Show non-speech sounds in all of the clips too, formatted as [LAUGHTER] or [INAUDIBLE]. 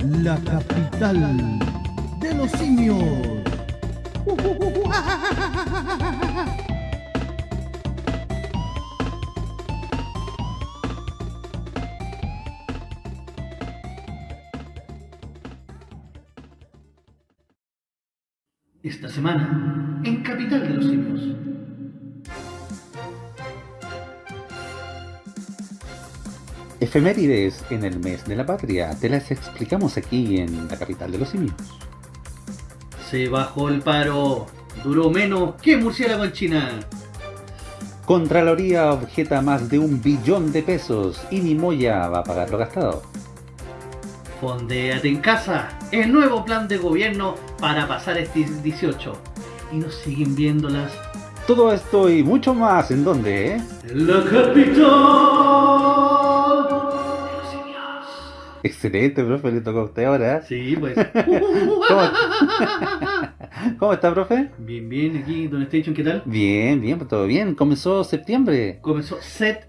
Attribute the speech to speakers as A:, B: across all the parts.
A: la capital de los simios.
B: Esta semana, en Capital de los Simios.
C: Efemérides en el mes de la patria, te las explicamos aquí en la capital de los simios.
B: Se bajó el paro. Duró menos que murciélago en China.
C: Contraloría objeta más de un billón de pesos y ni Moya va a pagar lo gastado.
B: Fondéate en casa. El nuevo plan de gobierno para pasar este 18. Y nos siguen viéndolas.
C: Todo esto y mucho más, ¿en dónde? Eh?
B: La capital
C: Excelente, profe, le tocó a usted ahora. ¿eh?
B: Sí, pues. [LAUGHS]
C: ¿Cómo, [LAUGHS] ¿Cómo está, profe?
B: bien, bien, aquí, Don Station, ¿qué tal?
C: Bien, bien, pues todo bien. Comenzó septiembre.
B: Comenzó septiembre.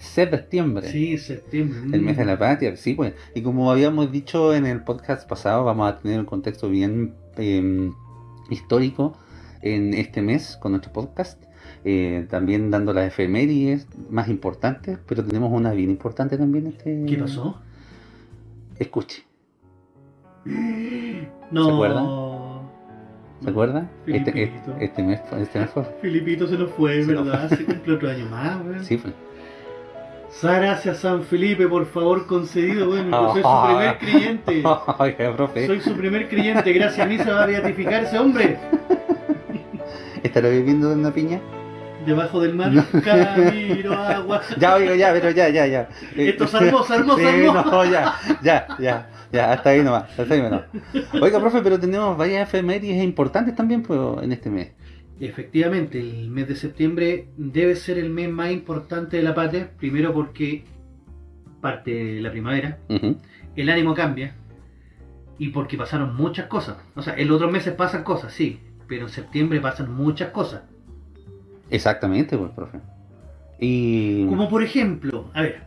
C: Septiembre.
B: Sí, septiembre.
C: El mes de la patria, sí, pues. Y como habíamos dicho en el podcast pasado, vamos a tener un contexto bien eh, histórico en este mes con nuestro podcast. Eh, también dando las efemérides más importantes, pero tenemos una bien importante también. Este...
B: ¿Qué pasó?
C: Escuche,
B: No.
C: ¿Se acuerdan? ¿se acuerda? Este,
B: Filipito.
C: este, este mes, fue- este mes fue.
B: Filipito se nos fue,
C: Se
B: ¿verdad? Se cumple otro año más, weón.
C: Sí, fue.
B: Gracias San Felipe, por favor, concedido. Yo soy su
C: Ah.
B: primer creyente.
C: Oiga, profe,
B: Soy su primer creyente. Gracias a mí se va a beatificar ese hombre. [LAUGHS]
C: ¿estará viviendo en una piña?
B: Debajo del mar, [LAUGHS] camino agua. [LAUGHS]
C: Ya, oiga, ya, pero ya, ya, ya. [LAUGHS]
B: Esto se armó, se armó, se armó.
C: no, ya, ya, ya, ya, hasta ahí nomás, hasta ahí nomás. Oiga, profe, pero tenemos varias efemérides importantes también pues, en este mes.
B: Efectivamente, el mes de septiembre debe ser el mes más importante de la patria. Primero porque parte la primavera, el ánimo cambia y porque pasaron muchas cosas. O sea, en los otros meses pasan cosas, sí, pero en septiembre pasan muchas cosas.
C: Exactamente, pues, profe. Y...
B: Como por ejemplo, a ver,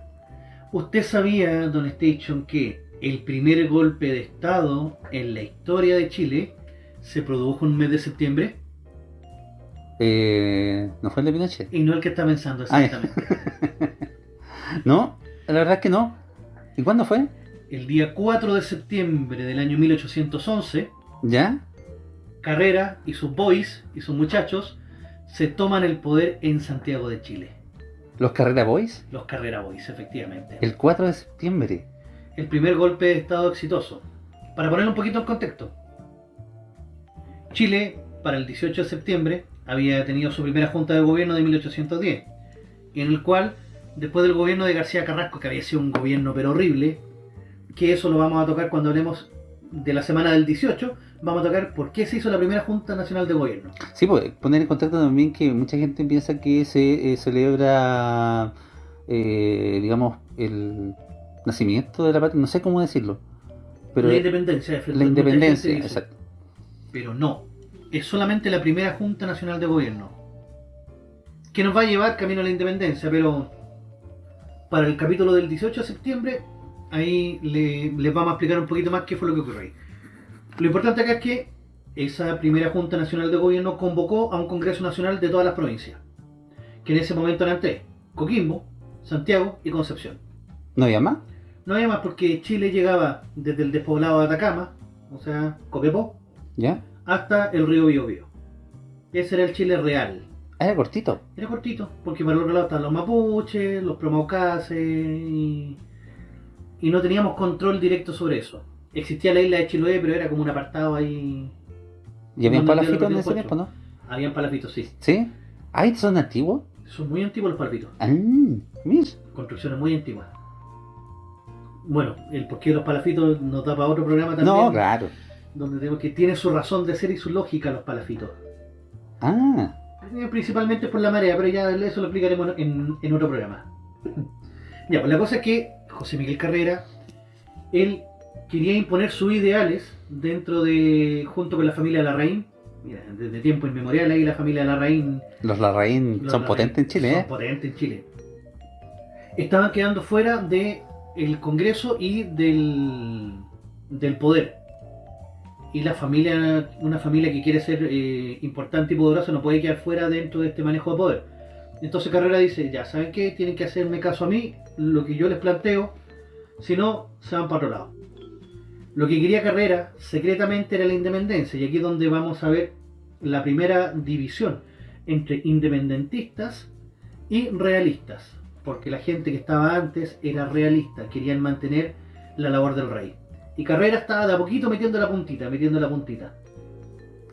B: ¿usted sabía, Don Station, que el primer golpe de Estado en la historia de Chile se produjo en un mes de septiembre?
C: Eh, ¿No fue el de Pinochet?
B: Y no el que está pensando
C: Ah,
B: exactamente. [LAUGHS]
C: No, la verdad es que no. ¿Y cuándo fue?
B: El día 4 de septiembre del año 1811,
C: ¿Ya?
B: Carrera y sus boys y sus muchachos se toman el poder en Santiago de Chile.
C: ¿Los Carrera Boys?
B: Los Carrera Boys, efectivamente.
C: El 4 de septiembre.
B: el primer golpe de Estado exitoso. Para poner un poquito en contexto, Chile, para el 18 de septiembre, había tenido su primera junta de gobierno de 1810, en el cual, después del gobierno de García Carrasco, que había sido un gobierno pero horrible, que eso lo vamos a tocar cuando hablemos de la semana del 18, vamos a tocar por qué se hizo la primera Junta Nacional de Gobierno.
C: Sí, pues poner en contacto también que mucha gente piensa que se eh, celebra, eh, digamos, el nacimiento de la patria, no sé cómo decirlo. Pero
B: la independencia,
C: la independencia,
B: dice.
C: exacto.
B: Pero no, es solamente la primera Junta Nacional de Gobierno. Que nos va a llevar camino a la independencia, pero para el capítulo del 18 de septiembre, ahí le- les vamos a explicar un poquito más qué fue lo que ocurrió ahí. Lo importante acá es que esa primera Junta Nacional de Gobierno convocó a un Congreso Nacional de todas las provincias, que en ese momento eran tres, Coquimbo, Santiago y Concepción.
C: ¿No había más?
B: No había más porque Chile llegaba desde el despoblado de Atacama, o sea, Coquepó,
C: ¿Ya?
B: hasta el río Biobío. Ese era el Chile real.
C: Era cortito.
B: Era cortito, porque para el otro lado estaban los mapuches, los promaucases y, y no teníamos control directo sobre eso. Existía la isla de Chiloé, pero era como un apartado ahí.
C: ¿Y había
B: No, no,
C: palafitos en ese tiempo, no?
B: Habían palafitos, sí.
C: ¿Sí? Ah, ¿estos son antiguos?
B: Son muy antiguos los palafitos.
C: Ah, mira.
B: Construcciones muy antiguas. Bueno, el porqué de los palafitos nos da para otro programa también.
C: No, claro.
B: Donde tenemos que tiene su razón de ser y su lógica los palafitos.
C: Ah,
B: Eh, Principalmente por la marea, pero ya eso lo explicaremos en, en otro programa. [LAUGHS] Ya, pues la cosa es que José Miguel Carrera, él quería imponer sus ideales dentro de, junto con la familia Larraín, mira, desde tiempo inmemorial ahí la familia Larraín
C: los Larraín
B: los
C: son
B: Larraín
C: potentes en Chile,
B: son
C: ¿eh?
B: potentes en Chile. Estaban quedando fuera de el Congreso y del, del poder. Y la familia, una familia que quiere ser eh, importante y poderosa no puede quedar fuera dentro de este manejo de poder. Entonces Carrera dice, ya, ¿saben qué? Tienen que hacerme caso a mí, lo que yo les planteo, si no, se van para otro lado. Lo que quería Carrera secretamente era la independencia, y aquí es donde vamos a ver la primera división entre independentistas y realistas, porque la gente que estaba antes era realista, querían mantener la labor del rey. Y Carrera estaba de a poquito metiendo la puntita, metiendo la puntita.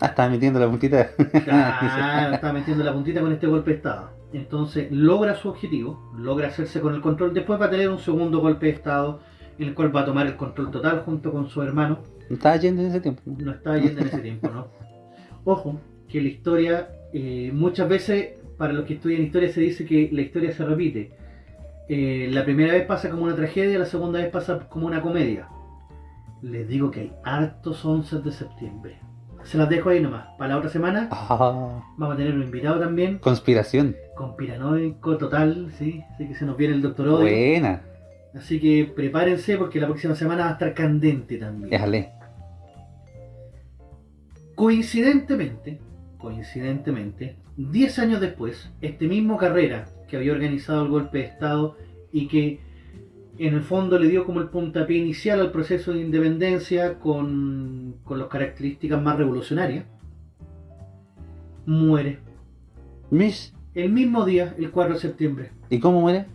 C: Ah, estaba metiendo la puntita.
B: Claro, [LAUGHS] estaba metiendo la puntita con este golpe de Estado. Entonces logra su objetivo, logra hacerse con el control. Después va a tener un segundo golpe de Estado en el cual va a tomar el control total junto con su hermano.
C: No estaba yendo en ese tiempo. ¿no?
B: No estaba yendo en ese tiempo, ¿no? [LAUGHS] Ojo, que la historia, eh, muchas veces, para los que estudian historia, se dice que la historia se repite. Eh, la primera vez pasa como una tragedia, la segunda vez pasa como una comedia. Les digo que hay hartos 11 de septiembre. Se las dejo ahí nomás. Para la otra semana
C: Ah,
B: vamos a tener un invitado también,
C: conspiración.
B: conspiranoico total, ¿sí? Así que se nos viene el doctor Odio.
C: Buena.
B: Así que prepárense porque la próxima semana va a estar candente también.
C: Déjale.
B: Coincidentemente, coincidentemente, 10 años después, este mismo Carrera, que había organizado el golpe de Estado y que en el fondo le dio como el puntapié inicial al proceso de independencia con, con las características más revolucionarias, muere
C: Mish.
B: el mismo día, el 4 de septiembre.
C: ¿Y cómo muere?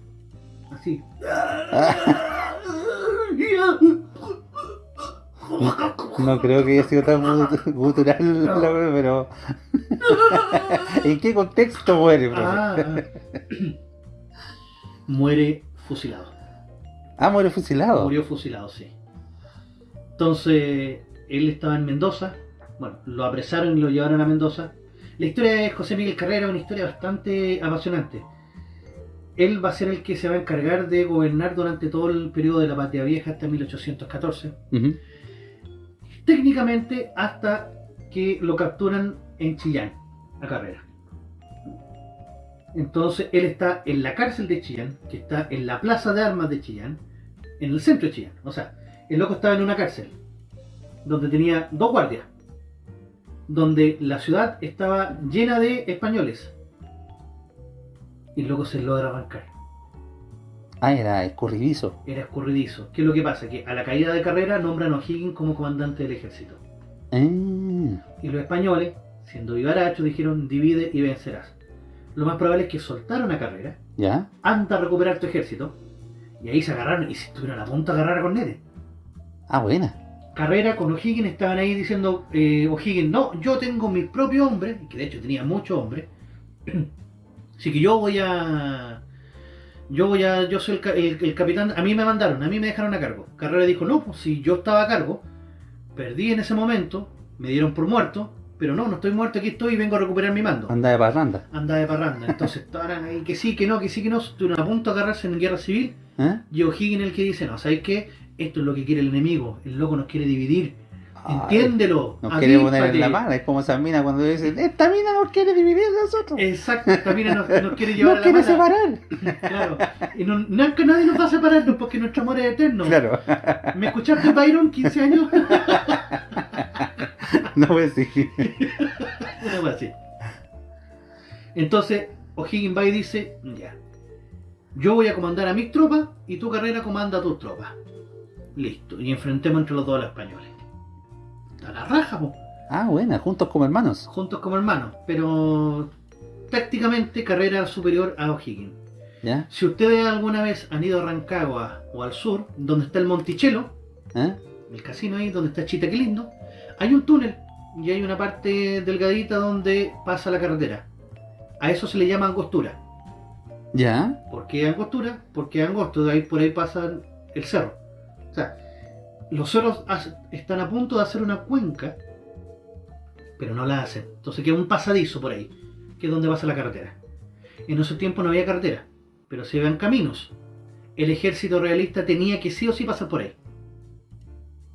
B: Así.
C: No creo que haya sido tan gu- gutural, la wea, pero. [LAUGHS] ¿En qué contexto muere, profe?
B: Ah, ah. muere fusilado.
C: Ah, muere fusilado.
B: Murió fusilado, sí. Entonces, él estaba en Mendoza. Bueno, lo apresaron y lo llevaron a Mendoza. La historia de José Miguel Carrera es una historia bastante apasionante. Él va a ser el que se va a encargar de gobernar durante todo el periodo de la Patria Vieja hasta 1814.
C: Ujú.
B: Técnicamente hasta que lo capturan en Chillán, a Carrera. Entonces él está en la cárcel de Chillán, que está en la plaza de armas de Chillán, en el centro de Chillán. O sea, el loco estaba en una cárcel, donde tenía dos guardias, donde la ciudad estaba llena de españoles. Y luego se logra arrancar.
C: Ah, era escurridizo.
B: Era escurridizo. ¿Qué es lo que pasa? Que a la caída de carrera nombran a O'Higgins como comandante del ejército.
C: Ah,
B: Y los españoles, siendo vivarachos, dijeron divide y vencerás. Lo más probable es que soltaron a carrera,
C: ¿Ya?
B: anda a recuperar tu ejército, y ahí se agarraron y se estuvieron a punto de agarrar a Cornetes.
C: Ah, buena.
B: Carrera con O'Higgins estaban ahí diciendo, eh, O'Higgins, no, yo tengo mi propio hombre, que de hecho tenía muchos hombres, [CLEARS THROAT] así que yo voy a... Yo voy a... Yo soy el- el capitán, a mí me mandaron, a mí me dejaron a cargo. Carrera dijo, no, pues si yo estaba a cargo, perdí en ese momento, me dieron por muerto, pero no, no estoy muerto, aquí estoy y vengo a recuperar mi mando.
C: Anda de parranda.
B: Anda de parranda. Entonces [LAUGHS] estaban ahí que sí, que no, que sí, que no, estuvieron a punto de agarrarse en guerra civil.
C: ¿Eh?
B: Y O'Higgins el que dice, no, ¿sabes qué? Esto es lo que quiere el enemigo, el loco nos quiere dividir.
C: Ay,
B: Entiéndelo.
C: Nos quiere poner en
B: avíspate".
C: la mala. Es como esa mina cuando dicen, esta mina nos quiere dividir de nosotros.
B: Exacto, también nos, nos quiere [LAUGHS] llevar
C: Nos
B: a la
C: quiere
B: mala.
C: separar. [LAUGHS]
B: Claro. Y no, no- que nadie nos va a separarnos porque nuestro amor es eterno.
C: Claro.
B: ¿Me escuchaste, Byron, 15 años?
C: No pues sí.
B: Una cosa así. Entonces, O'Higgins va y dice, ya, yo voy a comandar a mis tropas y tu carrera comanda a tus tropas. Listo, y enfrentemos entre los dos a los españoles. A la raja, po,
C: Ah, buena. Juntos como hermanos.
B: juntos como hermanos, pero tácticamente carrera superior a O'Higgins.
C: ¿Ya?
B: Si ustedes alguna vez han ido a Rancagua o al sur, donde está el Monticello,
C: ¿Eh?
B: el casino ahí, donde está Chita, lindo, hay un túnel y hay una parte delgadita donde pasa la carretera. A eso se le llama angostura.
C: ¿Ya?
B: ¿Por qué angostura? Porque angosto, de ahí por ahí pasa el cerro. O sea, los cerros están a punto de hacer una cuenca, pero no la hacen. Entonces queda un pasadizo por ahí, que es donde pasa la carretera. En ese tiempo no había carretera, pero se iban caminos. El ejército realista tenía que sí o sí pasar por ahí.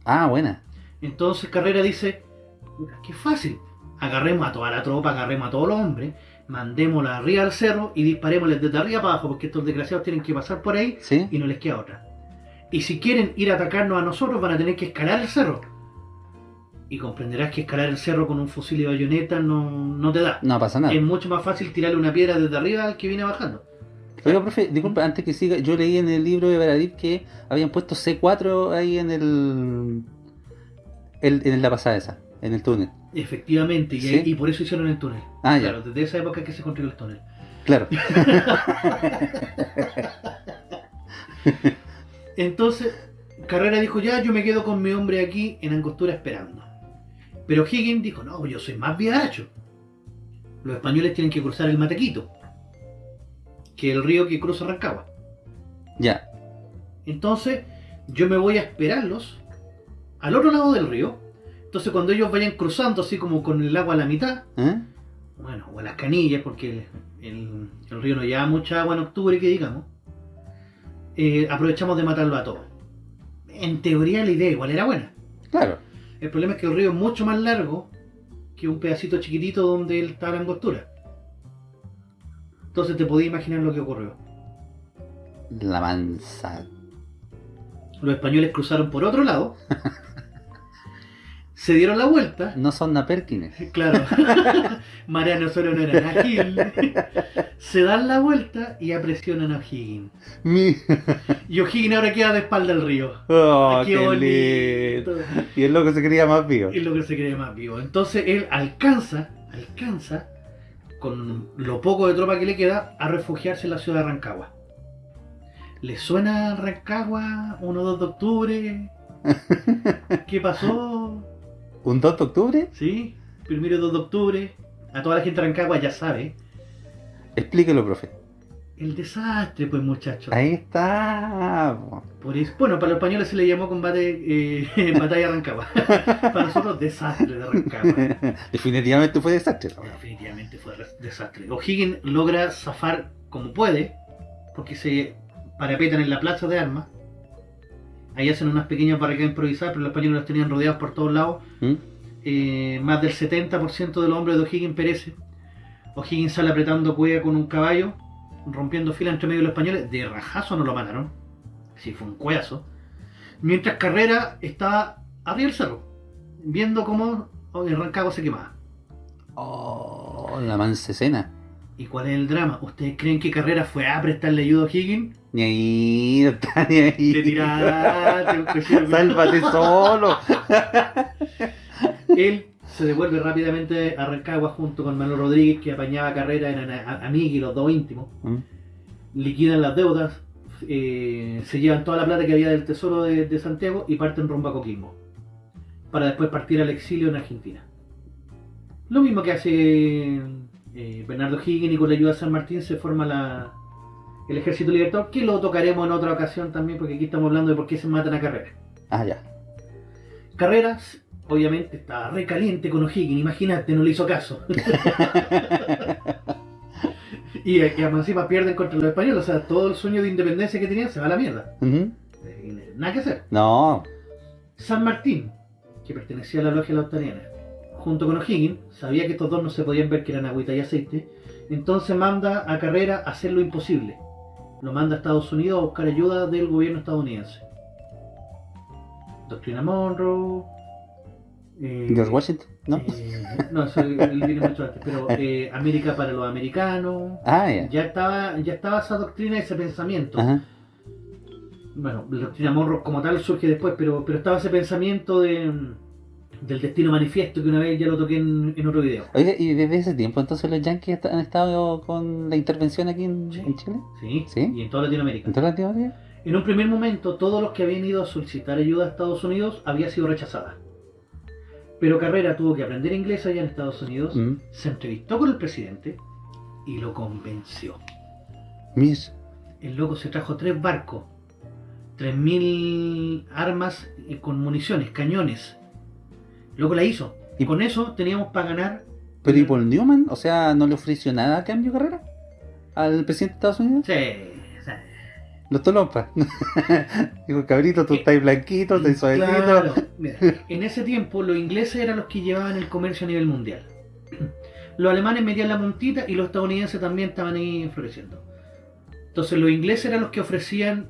C: Ah, buena.
B: Entonces Carrera dice, "Puta, qué fácil, agarremos a toda la tropa, agarremos a todos los hombres, mandémosla arriba al cerro y disparémosles desde arriba para abajo, porque estos desgraciados tienen que pasar por ahí
C: ¿Sí?
B: y no les queda otra. Y si quieren ir a atacarnos a nosotros, van a tener que escalar el cerro. Y comprenderás que escalar el cerro con un fusil y bayoneta no, no te da.
C: No pasa nada.
B: Es mucho más fácil tirarle una piedra desde arriba al que viene bajando.
C: Oiga, profe, disculpe, antes que siga, yo leí en el libro de Baradit que habían puesto C4 ahí en el, el- en la pasada esa, en el túnel.
B: Efectivamente, y,
C: ¿Sí?
B: y por eso hicieron el túnel.
C: Ah,
B: claro,
C: ya,
B: desde esa época que se construyó el túnel.
C: claro. [LAUGHS]
B: Entonces, Carrera dijo, ya, yo me quedo con mi hombre aquí en Angostura esperando. Pero Higgins dijo, no, yo soy más viacho. Los españoles tienen que cruzar el Matequito, que es el río que cruza Rancagua.
C: Ya,
B: Entonces, yo me voy a esperarlos al otro lado del río. Entonces, cuando ellos vayan cruzando así como con el agua a la mitad,
C: ¿eh?
B: bueno, o a las canillas, porque el, el- el río no lleva mucha agua en octubre, que digamos, eh, aprovechamos de matarlo a todos. En teoría la idea igual era buena.
C: claro.
B: El problema es que el río es mucho más largo que un pedacito chiquitito donde él está la angostura. Entonces te podías imaginar lo que ocurrió.
C: La mansa.
B: Los españoles cruzaron por otro lado, [LAUGHS] se dieron la vuelta,
C: No son naperkines. [LAUGHS]
B: claro, [LAUGHS] Mariano solo no era Gil, [LAUGHS] se dan la vuelta y apresionan a O'Higgins.
C: Mi...
B: Y O'Higgins ahora queda de espalda al río.
C: Oh,
B: ¡Qué
C: qué lindo.
B: bonito!
C: Y el loco se creía más vivo.
B: Es lo que se cree más vivo. Entonces él alcanza, alcanza, con lo poco de tropa que le queda, a refugiarse en la ciudad de Rancagua. ¿Le suena Rancagua 1 2 de octubre? ¿Qué pasó?
C: ¿Un 2 de octubre?
B: ¿Sí? Primero 2 de octubre. A toda la gente de Rancagua ya sabe.
C: Explíquelo, profe.
B: El desastre, pues muchachos.
C: Ahí está. po.
B: Por eso- bueno, para los españoles se le llamó combate, eh, [LAUGHS] batalla Rancagua. [LAUGHS] para nosotros, desastre de Rancagua. [LAUGHS]
C: Definitivamente fue desastre.
B: No, definitivamente fue desastre. O'Higgins logra zafar como puede, porque se parapetan en la plaza de armas. Ahí hacen unas pequeñas barricadas improvisadas, pero los españoles los tenían rodeados por todos lados.
C: ¿Mm?
B: Eh, más del 70% de los hombres de O'Higgins perece. O'Higgins sale apretando cueva con un caballo, rompiendo fila entre medio de los españoles. De rajazo no lo mataron. Sí, fue un cueazo. Mientras Carrera estaba arriba del cerro, viendo cómo el Rancagua se quemaba.
C: Oh, la mansa escena.
B: ¿Y cuál es el drama? ¿Ustedes creen que Carrera fue a prestarle ayuda a O'Higgins?
C: Ni ahí, no está ni ahí.
B: Te. [LAUGHS]
C: Sálvate solo. [LAUGHS]
B: Él se devuelve rápidamente a Rancagua junto con Manuel Rodríguez, que apañaba a Carrera, eran amigos y los dos íntimos.
C: ¿Mm?
B: Liquidan las deudas, eh, se llevan toda la plata que había del tesoro de, de Santiago y parten rumbo a Coquimbo. Para después partir al exilio en Argentina. Lo mismo que hace eh, Bernardo Higgins y con la ayuda de San Martín se forma la, el Ejército Libertador, que lo tocaremos en otra ocasión también, porque aquí estamos hablando de por qué se matan a Carrera.
C: Ah, ya.
B: Carreras, obviamente, estaba re caliente con O'Higgins, imagínate, no le hizo caso. [LAUGHS] [LAUGHS] y, y además encima pierden contra los españoles, o sea, todo el sueño de independencia que tenían se va a la mierda. Eh, Nada que hacer.
C: No.
B: San Martín, que pertenecía a la logia lautariana, junto con O'Higgins, sabía que estos dos no se podían ver que eran agüita y aceite, entonces manda a Carrera a hacer lo imposible. Lo manda a Estados Unidos a buscar ayuda del gobierno estadounidense. Doctrina Monroe. eh,
C: George Washington, ¿no?
B: eh, no, eso viene mucho antes, pero eh, América para los americanos.
C: Ah, ya.
B: Ya estaba, ya estaba esa doctrina, ese pensamiento.
C: Ajá.
B: Bueno, la doctrina Monroe como tal surge después, pero, pero estaba ese pensamiento de, del destino manifiesto que una vez ya lo toqué en, en otro video.
C: Oiga, ¿y desde ese tiempo entonces los yankees han estado con la intervención aquí en,
B: Sí.
C: en Chile?
B: ¿Sí?
C: ¿Sí?
B: Y en toda Latinoamérica.
C: ¿En toda Latinoamérica?
B: En un primer momento, todos los que habían ido a solicitar ayuda a Estados Unidos había sido rechazada. Pero Carrera tuvo que aprender inglés allá en Estados Unidos,
C: Mm.
B: se entrevistó con el presidente y lo convenció.
C: Mis.
B: El loco se trajo tres barcos, 3.000 armas con municiones, cañones. Loco la hizo.
C: Y-
B: con eso teníamos para ganar.
C: Pero ¿y Paul Newman? O sea, ¿no le ofreció nada a cambio de carrera? ¿Al presidente de Estados Unidos?
B: Sí.
C: Los tolompas. [LAUGHS] Digo, cabrito, tú estás blanquito, estás suavecito.
B: Claro. Mira, [LAUGHS] en ese tiempo los ingleses eran los que llevaban el comercio a nivel mundial. [CLEARS THROAT] Los alemanes metían la puntita y los estadounidenses también estaban ahí floreciendo. Entonces los ingleses eran los que ofrecían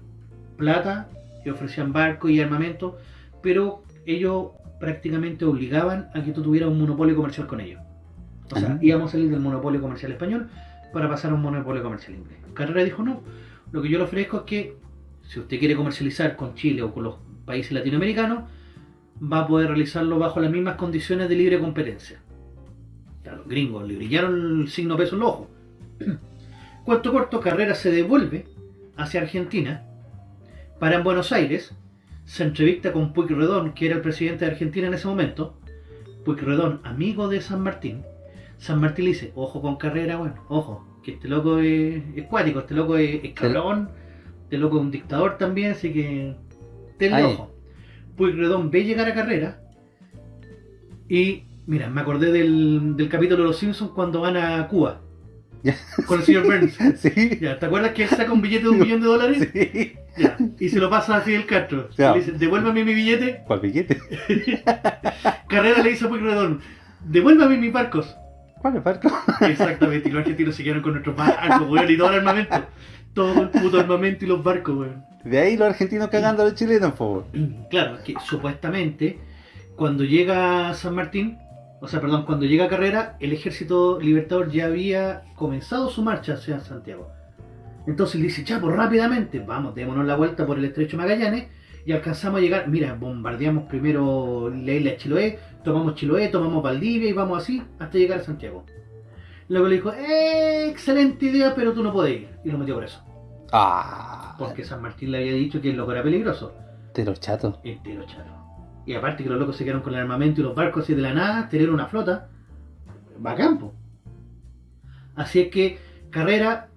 B: plata, y ofrecían barcos y armamento, pero ellos prácticamente obligaban a que tú tuvieras un monopolio comercial con ellos. O sea, íbamos a salir del monopolio comercial español para pasar a un monopolio comercial inglés. Carrera dijo no, lo que yo le ofrezco es que si usted quiere comercializar con Chile o con los países latinoamericanos, va a poder realizarlo bajo las mismas condiciones de libre competencia. Claro, los gringos le brillaron el signo peso en los ojos. [CLEARS THROAT] Cuento corto, Carrera se devuelve hacia Argentina, para en Buenos Aires, se entrevista con Puigredón, que era el presidente de Argentina en ese momento. Puigredón, amigo de San Martín. San Martín le dice, ojo con Carrera, bueno, ojo, que este loco es, es cuático, este loco es, es cabrón, este loco es un dictador también, así que tenle
C: Ay.
B: ojo. Puigredón ve llegar a Carrera y, mira, me acordé del, del capítulo de Los Simpsons cuando van a Cuba. Con el señor Burns. [LAUGHS]
C: Sí,
B: Ya, ¿te acuerdas que él saca un billete de un millón de dólares?
C: sí.
B: Ya, y se lo pasa a Fidel Castro.
C: Ya.
B: Le dice, devuélvame mi billete.
C: ¿Cuál billete? [LAUGHS]
B: Carrera le dice a Puigredón, devuélvame mis barcos.
C: ¿Cuál es barco? [LAUGHS]
B: Exactamente, y los argentinos se quedaron con nuestros barcos, weón, y todo el armamento. Todo el puto armamento y los barcos, weón.
C: De ahí los argentinos cagando a los chilenos, por [CLEARS THROAT] favor.
B: Claro, que supuestamente cuando llega San Martín, o sea, perdón, cuando llega Carrera, el ejército libertador ya había comenzado su marcha hacia Santiago. Entonces él dice, chapo, rápidamente, vamos, démonos la vuelta por el estrecho Magallanes y alcanzamos a llegar, mira, bombardeamos primero la isla de Chiloé, tomamos Chiloé, tomamos Valdivia y vamos así hasta llegar a Santiago. Luego le dijo, eh, excelente idea, pero tú no puedes ir. Y lo metió preso.
C: Ah,
B: Porque San Martín le había dicho que el loco era peligroso.
C: de los chatos.
B: Entero charo. Y aparte que los locos se quedaron con el armamento y los barcos así de la nada, tener una flota, va a campo. Así es que Carrera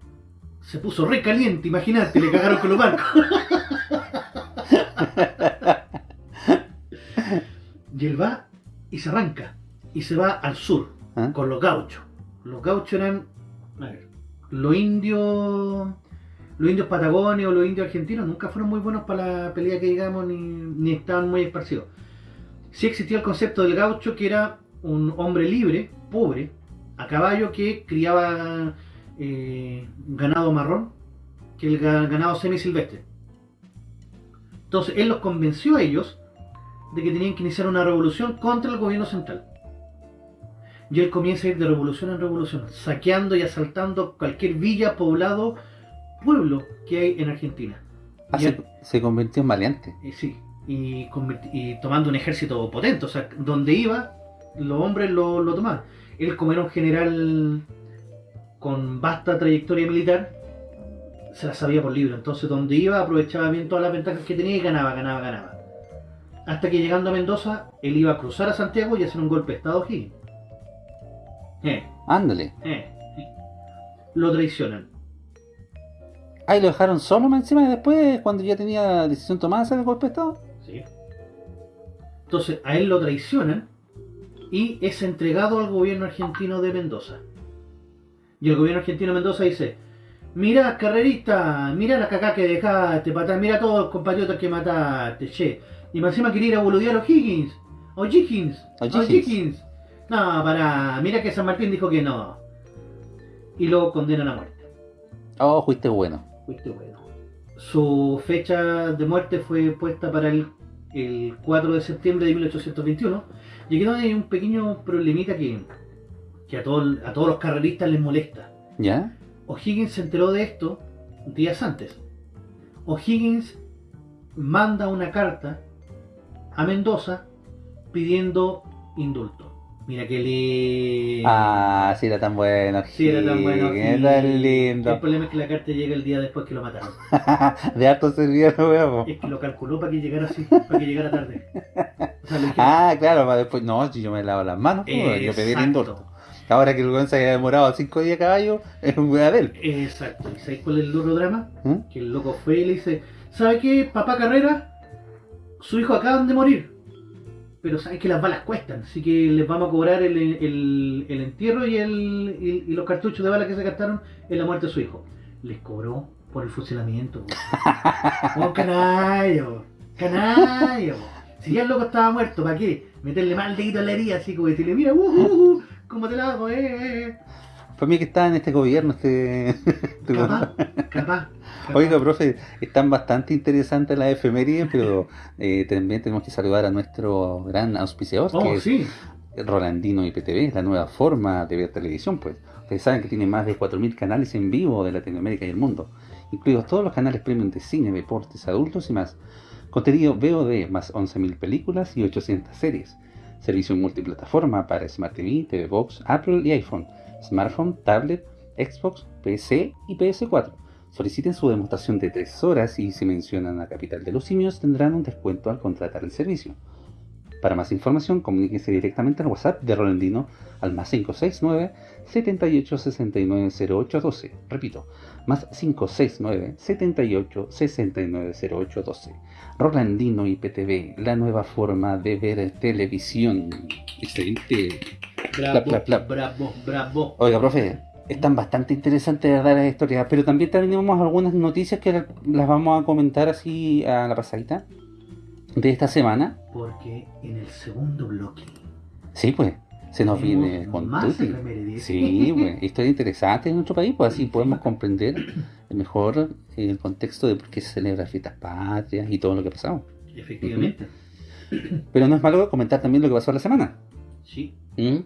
B: se puso re caliente, imagínate, le cagaron con los barcos. [LAUGHS] y él va y se arranca y se va al sur
C: ¿Ah?
B: con los gauchos. Los gauchos eran, a ver, los indios, los indios patagonios, los indios argentinos nunca fueron muy buenos para la pelea que digamos ni, ni estaban muy esparcidos. Sí existía el concepto del gaucho que era un hombre libre, pobre, a caballo que criaba eh, ganado marrón, que el ga- ganado semisilvestre. Entonces él los convenció a ellos de que tenían que iniciar una revolución contra el gobierno central. Y él comienza a ir de revolución en revolución, saqueando y asaltando cualquier villa, poblado, pueblo que hay en Argentina.
C: Ah, se,
B: él-
C: se convirtió en valiente.
B: y sí, y, tomando un ejército potente, o sea, donde iba, los hombres lo, lo tomaban. Él, como era un general con vasta trayectoria militar, se la sabía por libro. Entonces, donde iba, aprovechaba bien todas las ventajas que tenía y ganaba, ganaba, ganaba. Hasta que llegando a Mendoza, él iba a cruzar a Santiago y hacer un golpe de Estado aquí. Eh,
C: Ándale.
B: eh, eh. Lo traicionan.
C: Ahí lo dejaron solo más encima y después, cuando ya tenía decisión tomada, hacer el golpe de estado.
B: ¿sí? Entonces a él lo traicionan y es entregado al gobierno argentino de Mendoza. Y el gobierno argentino Mendoza dice, mira carrerista, mira la caca que dejaste, patá, mira todos los compatriotas que mataste, che. Y más encima quería ir a boludear a O'Higgins, O'Higgins,
C: O'Higgins.
B: O'Higgins. No, para, mira que San Martín dijo que no. Y lo condenan a muerte.
C: Oh, fuiste bueno.
B: Fuiste bueno. Su fecha de muerte fue puesta para el, el 4 de septiembre de 1821. Y aquí donde hay un pequeño problemita que, que a, todo- a todos los carreristas les molesta.
C: ¿Ya?
B: O'Higgins se enteró de esto días antes. O'Higgins manda una carta a Mendoza pidiendo indulto. Mira que le...
C: Ah, sí era tan bueno.
B: Sí, era tan bueno. Y-
C: tan
B: El
C: lindo.
B: problema es que la carta llega el día después que lo mataron. [LAUGHS]
C: de harto servidor, weón.
B: Es que lo calculó para que llegara así, para que llegara tarde. O sea, [LAUGHS]
C: Ah, claro, para después. No, si yo me lavo las manos, yo pedí el indulto. Ahora que el weón se haya demorado cinco días a caballo, es un weón de él.
B: Exacto. ¿Y sabéis cuál es el duro drama?
C: ¿Mm?
B: Que el loco fue y le dice, ¿sabe qué, papá Carrera? Su hijo acaban de morir. Pero sabes que las balas cuestan, así que les vamos a cobrar el, el- el entierro y, el, y, y los cartuchos de balas que se gastaron en la muerte de su hijo. Les cobró por el fusilamiento. [LAUGHS] ¡Oh. ¡Canalla! po. Si ya el loco estaba muerto, ¿para qué? Meterle mal dedito en la herida, así como decirle, mira, uh, uh, uh, ¿cómo te la hago? Eh, eh, eh".
C: Para mí que está en este gobierno, este. [LAUGHS] este.
B: Capaz, [LAUGHS] capaz.
C: Oiga, profe, están bastante interesantes las efemérides, pero eh, también tenemos que saludar a nuestro gran auspiciador, que
B: Oh,
C: es
B: sí.
C: Rolandino IPTV, la nueva forma de ver televisión, pues. Ustedes saben que tiene más de 4.000 canales en vivo de Latinoamérica y el mundo, incluidos todos los canales premium de cine, deportes, adultos y más. Contenido VOD, más 11.000 películas y 800 series. Servicio multiplataforma para Smart TV, TV Box, Apple y iPhone, smartphone, tablet, Xbox, PC y PS4. Soliciten su demostración de 3 horas y si mencionan a Capital de los Simios tendrán un descuento al contratar el servicio. Para más información, comuníquese directamente al WhatsApp de Rolandino al más 569 78 69 08 12. Repito, más 569 78 69 08 12. Rolandino IPTV, la nueva forma de ver televisión. Excelente.
B: Bravo, bravo, bravo.
C: Oiga, profe, están bastante interesantes de dar las historias, pero también tenemos algunas noticias que las vamos a comentar así a la pasadita de esta semana.
B: Porque en el segundo bloque
C: Sí, pues, se nos viene con
B: más.
C: Sí, pues, historias interesantes en nuestro país, pues así podemos [LAUGHS] comprender mejor el contexto de por qué se celebra fiestas patrias y todo lo que ha pasado.
B: Efectivamente.
C: Pero no es malo comentar también lo que pasó la semana.
B: Sí.
C: ¿Mm?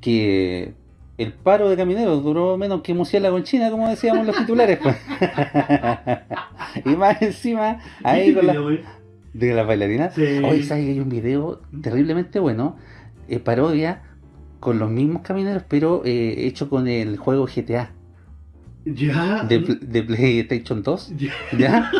C: Que el paro de camineros duró menos que murciélago en China, como decíamos los titulares. pues. [LAUGHS] y más encima, ahí con la, de las bailarinas.
B: Sí.
C: Hoy sabes que hay un video terriblemente bueno, eh, parodia con los mismos camineros, pero eh, hecho con el juego GTA
B: Ya.
C: de, de PlayStation 2.
B: Ya.
C: ¿Ya?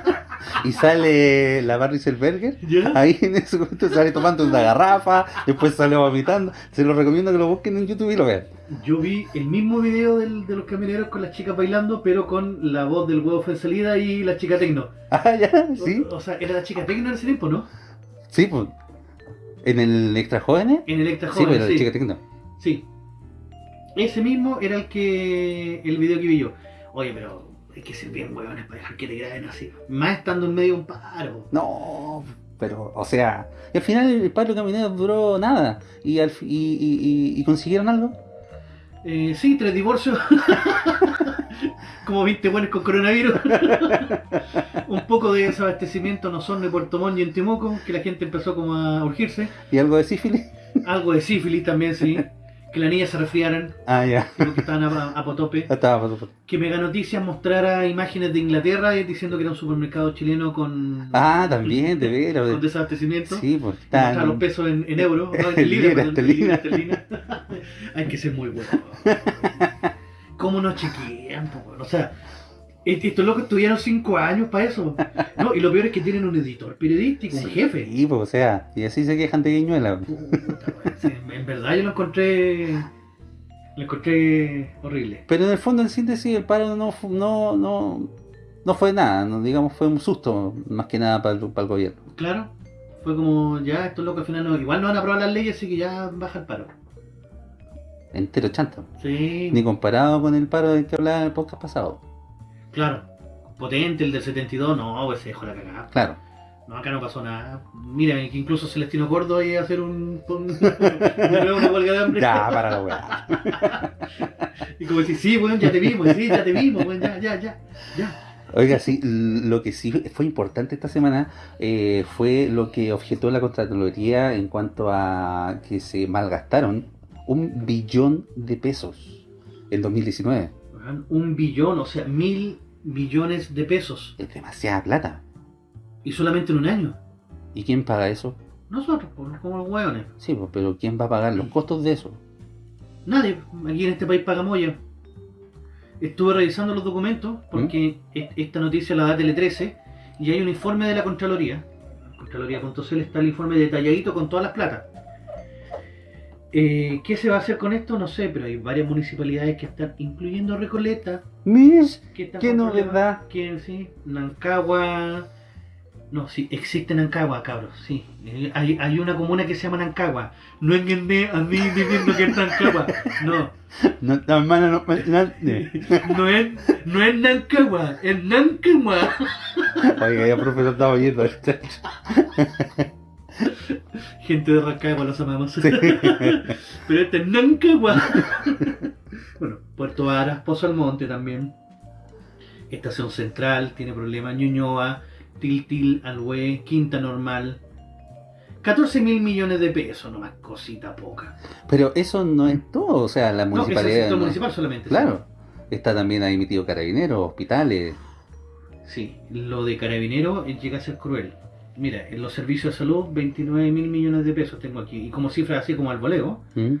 C: [LAUGHS] y sale la Barry Selberger.
B: ya.
C: Ahí en ese momento sale tomando una garrafa, después sale vomitando. Se lo recomiendo que lo busquen en YouTube y lo vean.
B: Yo vi el mismo video del- de los camioneros con las chicas bailando, pero con la voz del huevo fue en salida y la chica tecno. [LAUGHS]
C: Ah, ya, sí.
B: O, o sea, era la chica tecno en ese tiempo, ¿no?
C: Sí, pues. En el Extra Jóvenes.
B: En el extra
C: Sí,
B: joven,
C: pero
B: sí.
C: la chica tecno.
B: Sí. Ese mismo era el que. el video que vi yo. Oye, pero hay que ser bien huevones para dejar que te graben así. Más estando en medio de un paro.
C: No, pero, o sea, y al final el paro de camineros duró nada. Y, al, y- y- y consiguieron algo.
B: Eh, sí, tres divorcios. [LAUGHS] Como 20 buenos con coronavirus. [LAUGHS] un poco de desabastecimiento en Osorno y Puerto Montt y en Temuco, que la gente empezó como a urgirse.
C: Y algo de sífilis.
B: Algo de sífilis también, sí. Que las niñas se resfriaran,
C: Ah, ya.
B: porque estaban a, a potope. [LAUGHS]
C: Estaba.
B: Que Mega Noticias mostrara imágenes de Inglaterra eh, diciendo que era un supermercado chileno con,
C: Ah, también, de veras.
B: con desabastecimiento.
C: Sí, pues.
B: Y mostrar los pesos en, en euros, [LAUGHS] no, en libras. [LAUGHS] Hay que ser muy bueno. ¿Cómo nos chequean? po? O sea, estos locos estudiaron cinco años para eso. No, y lo peor es que tienen un editor periodístico, un jefe.
C: Sí, pues, o sea, y así se quejan de Guiñuela.
B: Puta, en verdad yo lo encontré. Lo encontré horrible.
C: Pero en el fondo, en síntesis, el paro no, no, no, no fue nada, no, digamos, fue un susto, más que nada para el, para el gobierno.
B: Claro, fue como ya estos locos al final no, igual no van a aprobar las leyes, así que ya baja el paro.
C: Entero chanta.
B: Sí,
C: Ni comparado con el paro del que hablaba en el podcast pasado.
B: Claro. Potente el del 72, no, pues se dejó la cagada.
C: Claro.
B: No, acá no pasó nada. Mira, que incluso Celestino Gordo iba a hacer un, un- [LAUGHS] de nuevo una huelga de hambre.
C: Ya, para la weá. [LAUGHS]
B: Y como decir, sí, weón, ya te vimos, sí, ya te vimos, weón, ya, ya, ya, ya.
C: Oiga, sí, lo que sí fue importante esta semana eh, fue lo que objetó la Contraloría en cuanto a que se malgastaron un billón de pesos en 2019.
B: Un billón, o sea, mil billones de pesos.
C: Es demasiada plata.
B: Y solamente en un año.
C: ¿Y quién paga eso?
B: Nosotros, como los hueones.
C: Sí, pero ¿quién va a pagar los costos de eso?
B: Nadie, aquí en este país paga moya. Estuve revisando los documentos porque est- esta noticia la da Tele 13 y hay un informe de la Contraloría. Contraloría.cl está el informe detalladito con todas las platas. Eh, ¿Qué se va a hacer con esto? No sé, pero hay varias municipalidades que están, incluyendo Recoleta,
C: Mish,
B: que
C: qué
B: con
C: novedad.
B: problemas, Que sí, Nancagua. No, sí, existe Nancagua, cabros, sí. Eh, Hay, hay una comuna que se llama Nancagua. No engañé a mí diciendo que es Nancagua. No,
C: No, no, no, no, no.
B: no es, no es Nancagua, es Nancagua.
C: Oiga, ya profesor estaba oyendo. [LAUGHS]
B: Gente de Rancagua, los amamos. [LAUGHS] Pero este es Nancagua. [LAUGHS] bueno, Puerto Varas, Pozo Almonte también. Estación Central tiene problemas, Ñuñoa, Tiltil, Alhué, Quinta Normal. 14 mil millones de pesos, nomás cosita poca.
C: Pero eso no es todo, o sea, la
B: No, es el
C: municipalidad...
B: sector
C: no-
B: municipal solamente. sí.
C: Claro, está también ahí metido carabineros, hospitales.
B: Sí, lo de Carabinero eh, llega a ser cruel. Mira, en los servicios de salud, 29 mil millones de pesos tengo aquí. Y como cifras así como al voleo,
C: ¿Mm?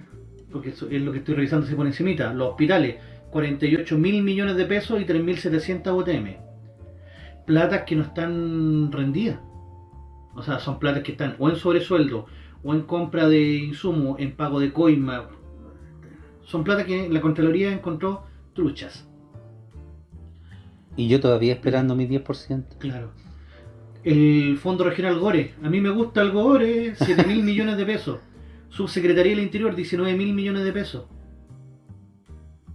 B: porque eso es lo que estoy revisando así por encimita. Los hospitales, 48 mil millones de pesos y 3.700 UTM. Platas que no están rendidas. O sea, son platas que están o en sobresueldo, o en compra de insumos, en pago de coima. Son platas que la Contraloría encontró truchas.
C: Y yo todavía esperando mi 10%.
B: Claro. El Fondo Regional Gore. A mí me gusta el Gore, 7 mil [LAUGHS] millones de pesos. Subsecretaría del Interior, 19 mil millones de pesos.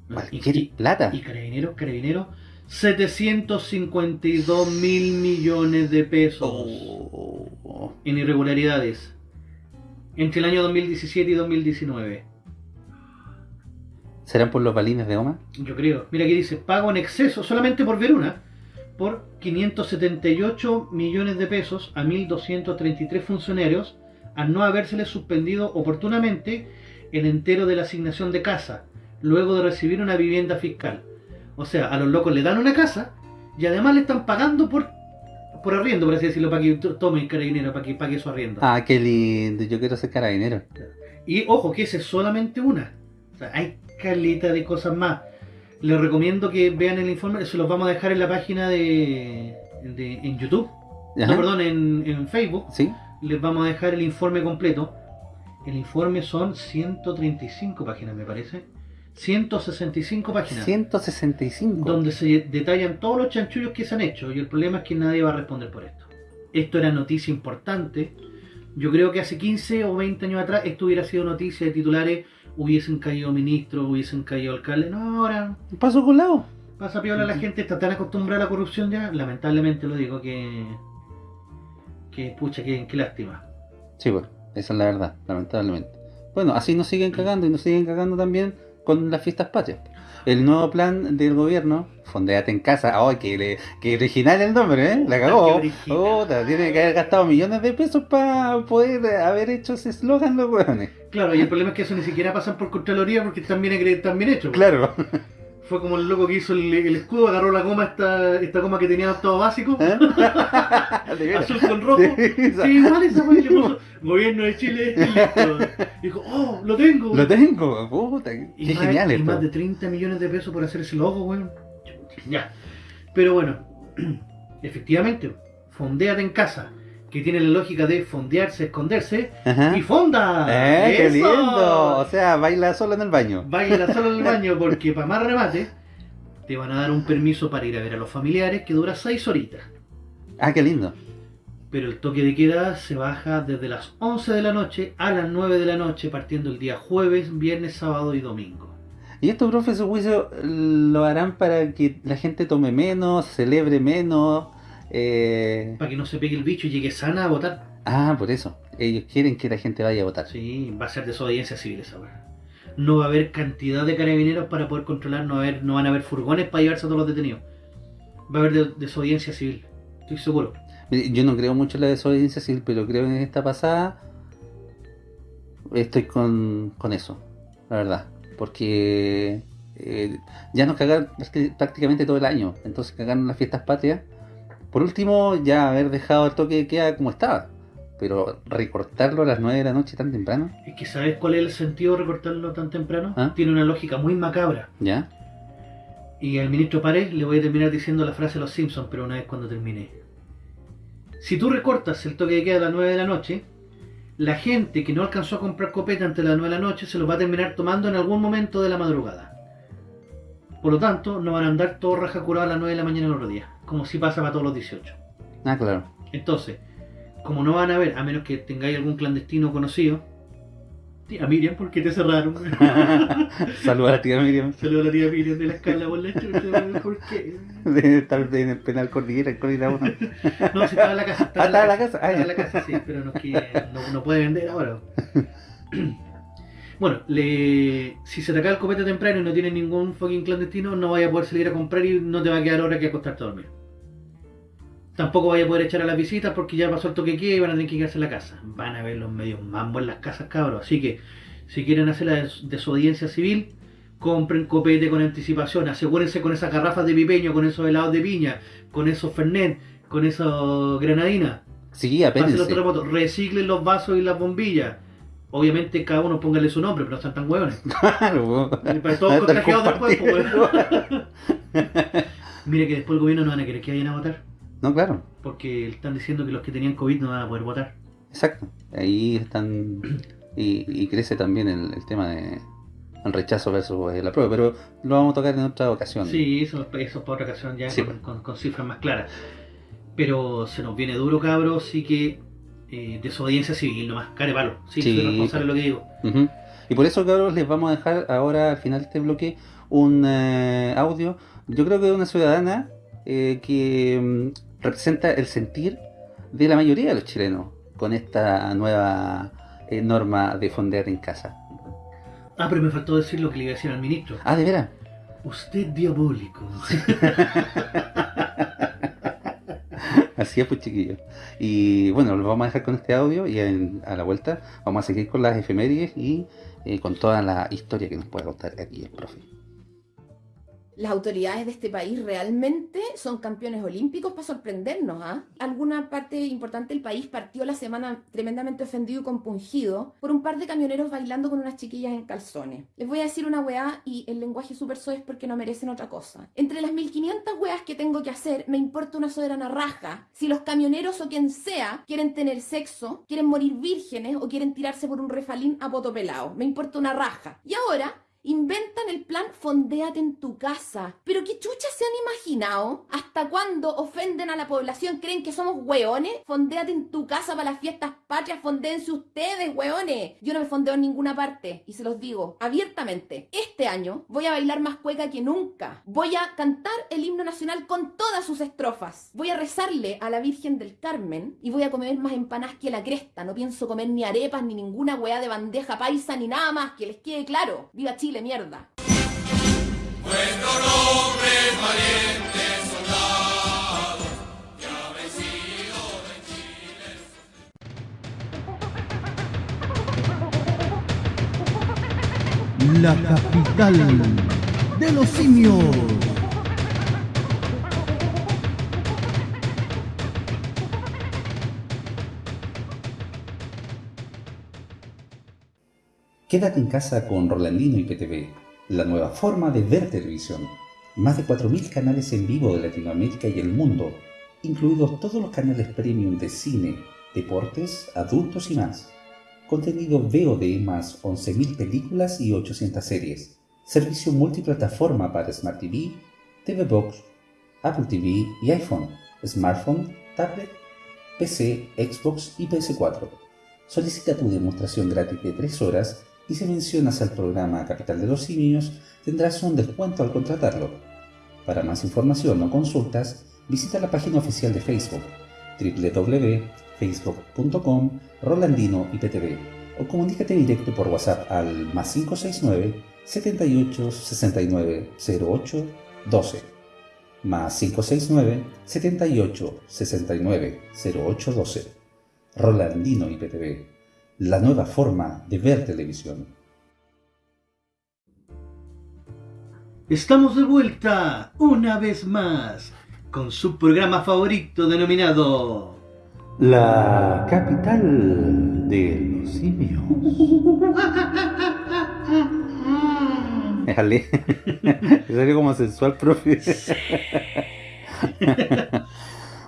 B: Y,
C: Cualquier
B: y-
C: plata.
B: y Carabineros, Carabineros, 752 mil millones de pesos
C: Oh.
B: en irregularidades entre el año 2017 y 2019.
C: ¿Serán por los balines de Oma?
B: Yo creo. Mira aquí dice, pago en exceso, solamente por ver una, por 578 millones de pesos a 1.233 funcionarios al no habérseles suspendido oportunamente el entero de la asignación de casa, luego de recibir una vivienda fiscal. O sea, a los locos le dan una casa y además le están pagando por, por arriendo, por así decirlo, para que to- tome el carabinero, para que pague su arriendo.
C: Ah, qué lindo. Yo quiero ser carabinero.
B: Y ojo, que esa es solamente una. O sea, hay caleta de cosas más. Les recomiendo que vean el informe, se los vamos a dejar en la página de, de- en YouTube,
C: Ajá.
B: no, perdón, en, en Facebook.
C: ¿Sí?
B: Les vamos a dejar el informe completo. El informe son 135 páginas, me parece. 165 páginas.
C: 165.
B: Donde se detallan todos los chanchullos que se han hecho. Y el problema es que nadie va a responder por esto. Esto era noticia importante. Yo creo que hace 15 o 20 años atrás esto hubiera sido noticia de titulares. Hubiesen caído ministros, hubiesen caído alcaldes. No, ahora
C: Paso con lado.
B: pasa piola la gente. Está tan acostumbrada a la corrupción ya. Lamentablemente lo digo que. Que pucha, que, que lástima.
C: Sí, pues, esa es la verdad, lamentablemente. Bueno, así nos siguen cagando y nos siguen cagando también con las fiestas patrias. El nuevo plan del gobierno, Fondeate en casa, ¡ay, que, le- que original el nombre, ¿eh? La cagó. Puta, tiene que haber gastado millones de pesos para poder haber hecho ese eslogan los hueones.
B: Claro, y el problema es que eso ni siquiera pasan por Contraloría porque están bien, están bien hechos.
C: Claro.
B: Fue como el loco que hizo el, el escudo, agarró la goma, esta, esta goma que tenía todo básico,
C: ¿Eh? [LAUGHS]
B: Azul con rojo.
C: Sí,
B: Sí, igual esa fue le puso gobierno de Chile listo. Dijo, oh, lo tengo.
C: Lo tengo, puta,
B: y
C: qué
B: más,
C: genial
B: y
C: esto.
B: más de 30 millones de pesos por hacer ese logo, weón. Ya. Pero bueno, [CLEARS THROAT] efectivamente, fondéate en casa, que tiene la lógica de fondearse, esconderse,
C: Ajá.
B: y fonda.
C: ¡Eh, qué lindo! O sea, baila solo en el baño.
B: Baila solo en el [LAUGHS] baño porque para más remate te van a dar un permiso para ir a ver a los familiares que dura 6 horitas.
C: Ah, qué lindo.
B: Pero el toque de queda se baja desde las 11 de la noche a las 9 de la noche, partiendo el día jueves, viernes, sábado y domingo.
C: ¿Y esto, profe, su juicio lo harán para que la gente tome menos, celebre menos? Eh...
B: Para que no se pegue el bicho y llegue sana a votar.
C: Ah, por eso. Ellos quieren que la gente vaya a votar.
B: Sí, va a ser desobediencia civil esa weá. No va a haber cantidad de carabineros para poder controlar, no, va a haber, no van a haber furgones para llevarse a todos los detenidos. Va a haber de- desobediencia civil, estoy seguro.
C: Yo no creo mucho en la desobediencia civil, pero creo que en esta pasada estoy con, con eso, la verdad. Porque eh, ya nos cagaron prácti- prácticamente todo el año. Entonces cagaron las fiestas patrias. Por último, ya haber dejado el toque de queda como estaba. Pero recortarlo a las 9 de la noche tan temprano,
B: Es que ¿sabes cuál es el sentido de recortarlo tan temprano?
C: ¿Ah?
B: Tiene una lógica muy macabra.
C: ¿ya?
B: Y al ministro Párez le voy a terminar diciendo la frase de los Simpsons, pero una vez cuando termine. Si tú recortas el toque de queda a las 9 de la noche, la gente que no alcanzó a comprar copeta antes de las 9 de la noche se lo va a terminar tomando en algún momento de la madrugada. Por lo tanto, no van a andar todos raja curados a las 9 de la mañana el otro día, como si pasa para todos los 18.
C: Ah, claro.
B: Entonces, como no van a ver, a menos que tengáis algún clandestino conocido, tía Miriam, ¿por qué te cerraron? [LAUGHS]
C: Saludos a la tía Miriam.
B: Saludos a la tía Miriam de la escala por la chucha, ¿por qué?
C: Debe estar en el penal cordillera, en 1.
B: No, si estaba en la casa.
C: Ah, estaba en la casa. Ah,
B: Estaba en la casa, sí, pero no, no puede vender ahora. [LAUGHS] Bueno, le, si se te acaba el copete temprano y no tienes ningún fucking clandestino, no vaya a poder salir a comprar y no te va a quedar hora que acostarte a dormir. Tampoco vaya a poder echar a las visitas porque ya pasó el toque que y van a tener que quedarse en la casa. Van a ver los medios mambo en las casas, cabros. Así que, si quieren hacer la desobediencia civil, compren copete con anticipación. Asegúrense con esas garrafas de pipeño, con esos helados de piña, con esos fernet, con esos granadinas.
C: Sí, apéndense.
B: los. Reciclen los vasos y las bombillas. Obviamente cada uno póngale su nombre, pero no están tan hueones. [LAUGHS]
C: Claro, po.
B: Para todos contagiados después, pues,
C: compartiendo.
B: Mire que después el gobierno no van a querer que vayan a votar.
C: No, claro.
B: Porque están diciendo que los que tenían COVID no van a poder votar.
C: Exacto. Ahí están. Y, y crece también el, el tema de el rechazo versus eh, la prueba, pero lo vamos a tocar en otra ocasión.
B: Sí, eso, eso es para otra ocasión ya
C: Sí,
B: con,
C: pues.
B: con- con cifras más claras. Pero se nos viene duro, cabros, sí que eh, desobediencia civil nomás, care palo. Sí,
C: Sí,
B: soy responsable de lo que digo.
C: Y por eso, cabros, les vamos a dejar ahora al final de este bloque un eh, audio, yo creo que de una ciudadana eh, que mm, representa el sentir de la mayoría de los chilenos con esta nueva eh, norma de fondear en casa.
B: Ah, pero me faltó decir lo que le iba a decir al ministro.
C: Ah, de veras.
B: Usted diabólico. [LAUGHS]
C: Así es, pues chiquillos. Y bueno, lo vamos a dejar con este audio y a la vuelta vamos a seguir con las efemérides y eh, con toda la historia que nos puede contar aquí el profe.
D: Las autoridades de este país realmente son campeones olímpicos para sorprendernos, ¿ah? Alguna parte importante del país partió la semana tremendamente ofendido y compungido por un par de camioneros bailando con unas chiquillas en calzones. Les voy a decir una weá y el lenguaje súper soez porque no merecen otra cosa. Entre las 1500 weas que tengo que hacer, me importa una soberana raja si los camioneros o quien sea quieren tener sexo, quieren morir vírgenes o quieren tirarse por un refalín a poto pelado. Me importa una raja. Y ahora Inventan el plan Fondéate en tu casa. Pero qué chucha se han imaginado. ¿Hasta cuándo ofenden a la población? ¿Creen que somos hueones? Fondéate en tu casa para las fiestas patrias. Fondéense ustedes, hueones. Yo no me fondeo en ninguna parte. Y se los digo abiertamente. Este año voy a bailar más cueca que nunca. Voy a cantar el himno nacional con todas sus estrofas. Voy a rezarle a la Virgen del Carmen. Y voy a comer más empanadas que la cresta. No pienso comer ni arepas, ni ninguna hueá de bandeja paisa, ni nada más. Que les quede claro. ¡Viva Chile, mierda!
A: La capital de los simios.
C: Quédate en casa con Rolandino y PTV, la nueva forma de ver televisión. Más de 4.000 canales en vivo de Latinoamérica y el mundo, incluidos todos los canales premium de cine, deportes, adultos y más. Contenido VOD más 11.000 películas y 800 series. Servicio multiplataforma para Smart TV, TV Box, Apple TV y iPhone, smartphone, tablet, PC, Xbox y PS4. Solicita tu demostración gratis de 3 horas y si mencionas al programa Capital de los Simios tendrás un descuento al contratarlo. Para más información o consultas, visita la página oficial de Facebook www.facebook.com Rolandino IPTV o comunícate directo por WhatsApp al más 569 78 69 08 12 más 569 78 69 08 12 Rolandino IPTV, la nueva forma de ver televisión.
B: Estamos de vuelta una vez más con su programa favorito denominado
C: La capital de los simios. Déjale. Salió [LAUGHS] como sensual, profe. [LAUGHS]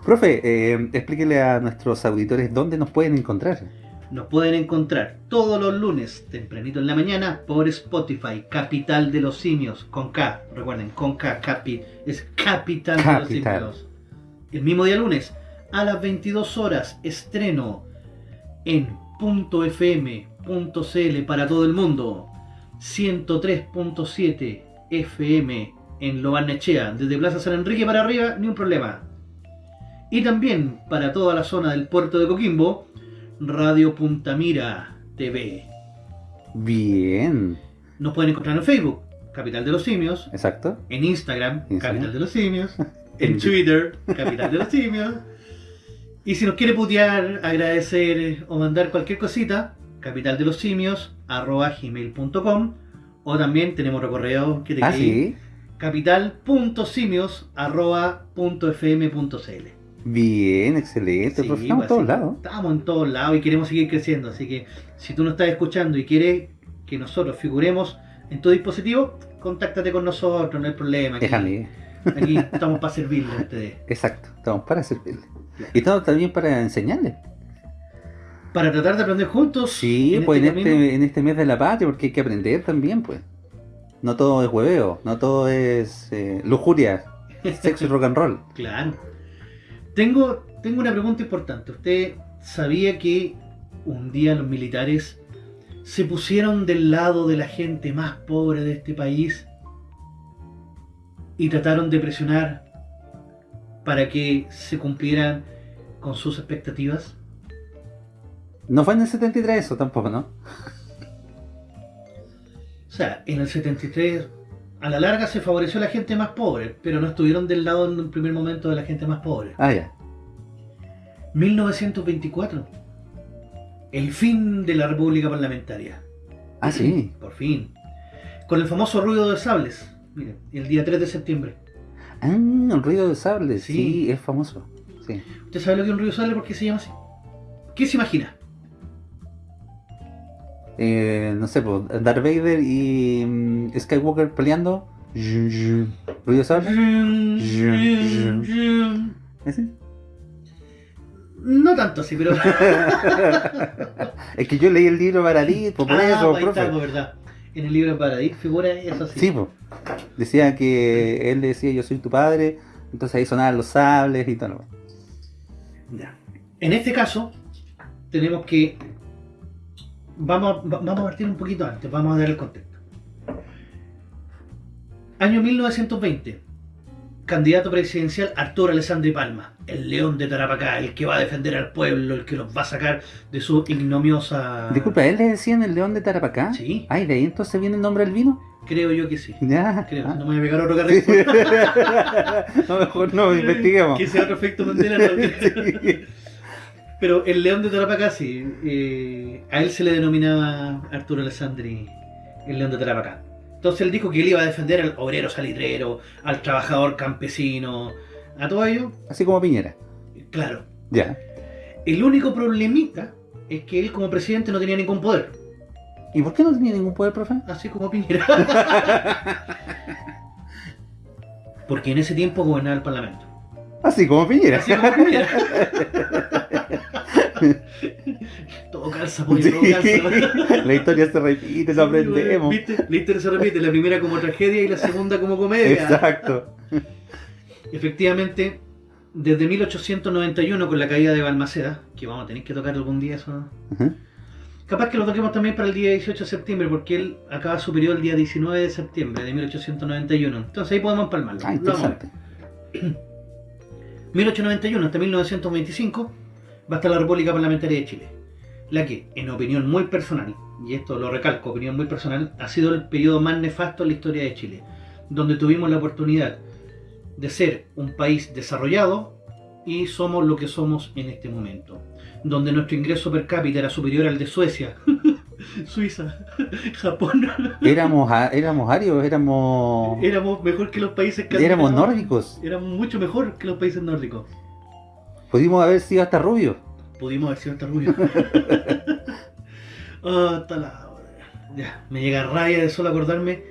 C: profe, eh, explíquele a nuestros auditores dónde nos pueden encontrar.
B: Nos pueden encontrar todos los lunes, tempranito en la mañana, por Spotify, Capital de los Simios, con K, recuerden, con K, capi, es Capital, de los. Simios. El mismo día lunes, a las 22 horas, estreno en .fm.cl para todo el mundo, 103.7 FM en Lobarnechea, desde Plaza San Enrique para arriba, ni un problema. Y también para toda la zona del puerto de Coquimbo, Radio Puntamira TV.
C: Bien,
B: Nos pueden encontrar en Facebook, Capital de los Simios,
C: exacto.
B: en Instagram,
C: Instagram.
B: Capital de los Simios, [LAUGHS] en Twitter, Capital de los Simios. Y si nos quiere putear, agradecer o mandar cualquier cosita, capital de los simios, arroba gmail.com o también tenemos otro correo que te
C: Ah, sí.
B: capital.simios arroba punto fm punto cl.
C: Bien, excelente.
B: Sí,
C: estamos en todos lados.
B: Estamos en todos lados y queremos seguir creciendo. Así que si tú nos estás escuchando y quieres que nosotros figuremos en tu dispositivo, contáctate con nosotros, no hay problema. Aquí,
C: Déjame.
B: aquí estamos para servirles a ustedes. [LAUGHS]
C: Exacto, estamos para servirle. Y estamos también para enseñarle.
B: Para tratar de aprender juntos.
C: Sí,
B: en
C: pues
B: este
C: en este, en este mes de la patria, porque hay que aprender también, pues. No todo es hueveo, no todo es eh, lujuria, [LAUGHS] sexo y rock and roll.
B: Claro. Tengo, tengo una pregunta importante. ¿Usted sabía que un día los militares se pusieron del lado de la gente más pobre de este país y trataron de presionar para que se cumplieran con sus expectativas?
C: No fue en el 73 eso tampoco, ¿no?
B: O sea, en el 73 a la larga se favoreció a la gente más pobre, pero no estuvieron del lado en un primer momento de la gente más pobre.
C: Ah, ya.
B: 1924. El fin de la República Parlamentaria.
C: Ah, sí.
B: Por fin. Con el famoso ruido de sables. Miren, el día 3 de septiembre.
C: Ah, el ruido de sable, sí,
B: Sí.
C: es famoso. Sí.
B: ¿Usted sabe lo que es un ruido de sable? ¿Por qué se llama así? ¿Qué se imagina?
C: Eh, no sé, pues, Darth Vader y mm, Skywalker peleando. Ruido sable. ¿Ese?
B: No tanto así, pero... [LAUGHS]
C: es que yo leí el libro Baradí, pues por
B: Ah,
C: eso,
B: ahí
C: profe.
B: está, pues, verdad. En el libro Paradis figura eso así.
C: Sí, pues. Decía que él decía yo soy tu padre, entonces ahí sonaban los sables y tal.
B: Ya. En este caso, tenemos que. Vamos, va- vamos a partir un poquito antes, vamos a dar el contexto. Año 1920. Candidato presidencial Arturo Alessandri Palma, el león de Tarapacá, el que va a defender al pueblo, el que los va a sacar de su ignomiosa.
C: Disculpa, ¿él le decían el león de Tarapacá?
B: Sí,
C: Ay, de ahí entonces viene el nombre del vino.
B: creo yo que sí. [LAUGHS]
C: Ya.
B: Creo,
C: ah.
B: no me voy a pegar otro
C: Sí.
B: carril. [LAUGHS]
C: no, mejor no, [LAUGHS] investiguemos.
B: que sea otro efecto Mandela.
C: Sí.
B: Pero el león de Tarapacá sí. eh, a él se le denominaba Arturo Alessandri el león de Tarapacá. Entonces él dijo que él iba a defender al obrero salitrero, al trabajador campesino, a todo ello.
C: Así como Piñera.
B: Claro.
C: Ya.
B: El único problemita es que él como presidente no tenía ningún poder.
C: ¿Y por qué no tenía ningún poder, profe?
B: Así como Piñera. [LAUGHS] Porque en ese tiempo gobernaba el Parlamento.
C: Así como Piñera.
B: Así como Piñera. [LAUGHS] [LAUGHS] todo calza, pollo,
C: Sí.
B: todo calza. [LAUGHS]
C: La historia se repite, lo aprendemos.
B: ¿Viste? La historia se repite, la primera como tragedia y la segunda como comedia.
C: Exacto. [LAUGHS]
B: Efectivamente, desde 1891 con la caída de Balmaceda, que vamos a tener que tocar algún día eso. Capaz que lo toquemos también para el día 18 de septiembre, porque él acaba su periodo el día 19 de septiembre de 1891. Entonces ahí podemos empalmarlo.
C: Ah, interesante. [CLEARS THROAT]
B: 1891 hasta 1925 va a estar la República Parlamentaria de Chile. La que, en opinión muy personal, y esto lo recalco, opinión muy personal, ha sido el periodo más nefasto en la historia de Chile, donde tuvimos la oportunidad de ser un país desarrollado y somos lo que somos en este momento, donde nuestro ingreso per cápita era superior al de Suecia, [LAUGHS] Suiza, [LAUGHS] Japón.
C: Éramos, éramos arios, éramos.
B: Éramos mejor que los países
C: Éramos nórdicos.
B: Éramos mucho mejor que los países nórdicos.
C: Pudimos haber sido hasta rubios.
B: Pudimos haber sido hasta rubio. [LAUGHS] Ah, hasta la... Ya, me llega rabia de solo acordarme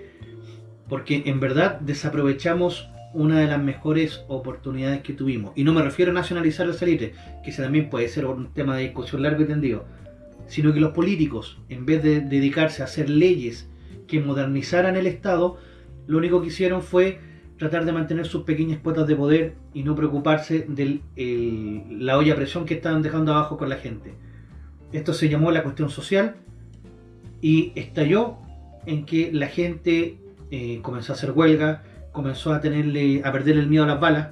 B: porque en verdad desaprovechamos una de las mejores oportunidades que tuvimos. Y no me refiero a nacionalizar el salitre, que ese también puede ser un tema de discusión largo y tendido, sino que los políticos, en vez de dedicarse a hacer leyes que modernizaran el Estado, lo único que hicieron fue tratar de mantener sus pequeñas cuotas de poder y no preocuparse de la olla a presión que estaban dejando abajo con la gente. Esto se llamó la cuestión social y estalló en que la gente eh, comenzó a hacer huelga, comenzó a tenerle a perder el miedo a las balas,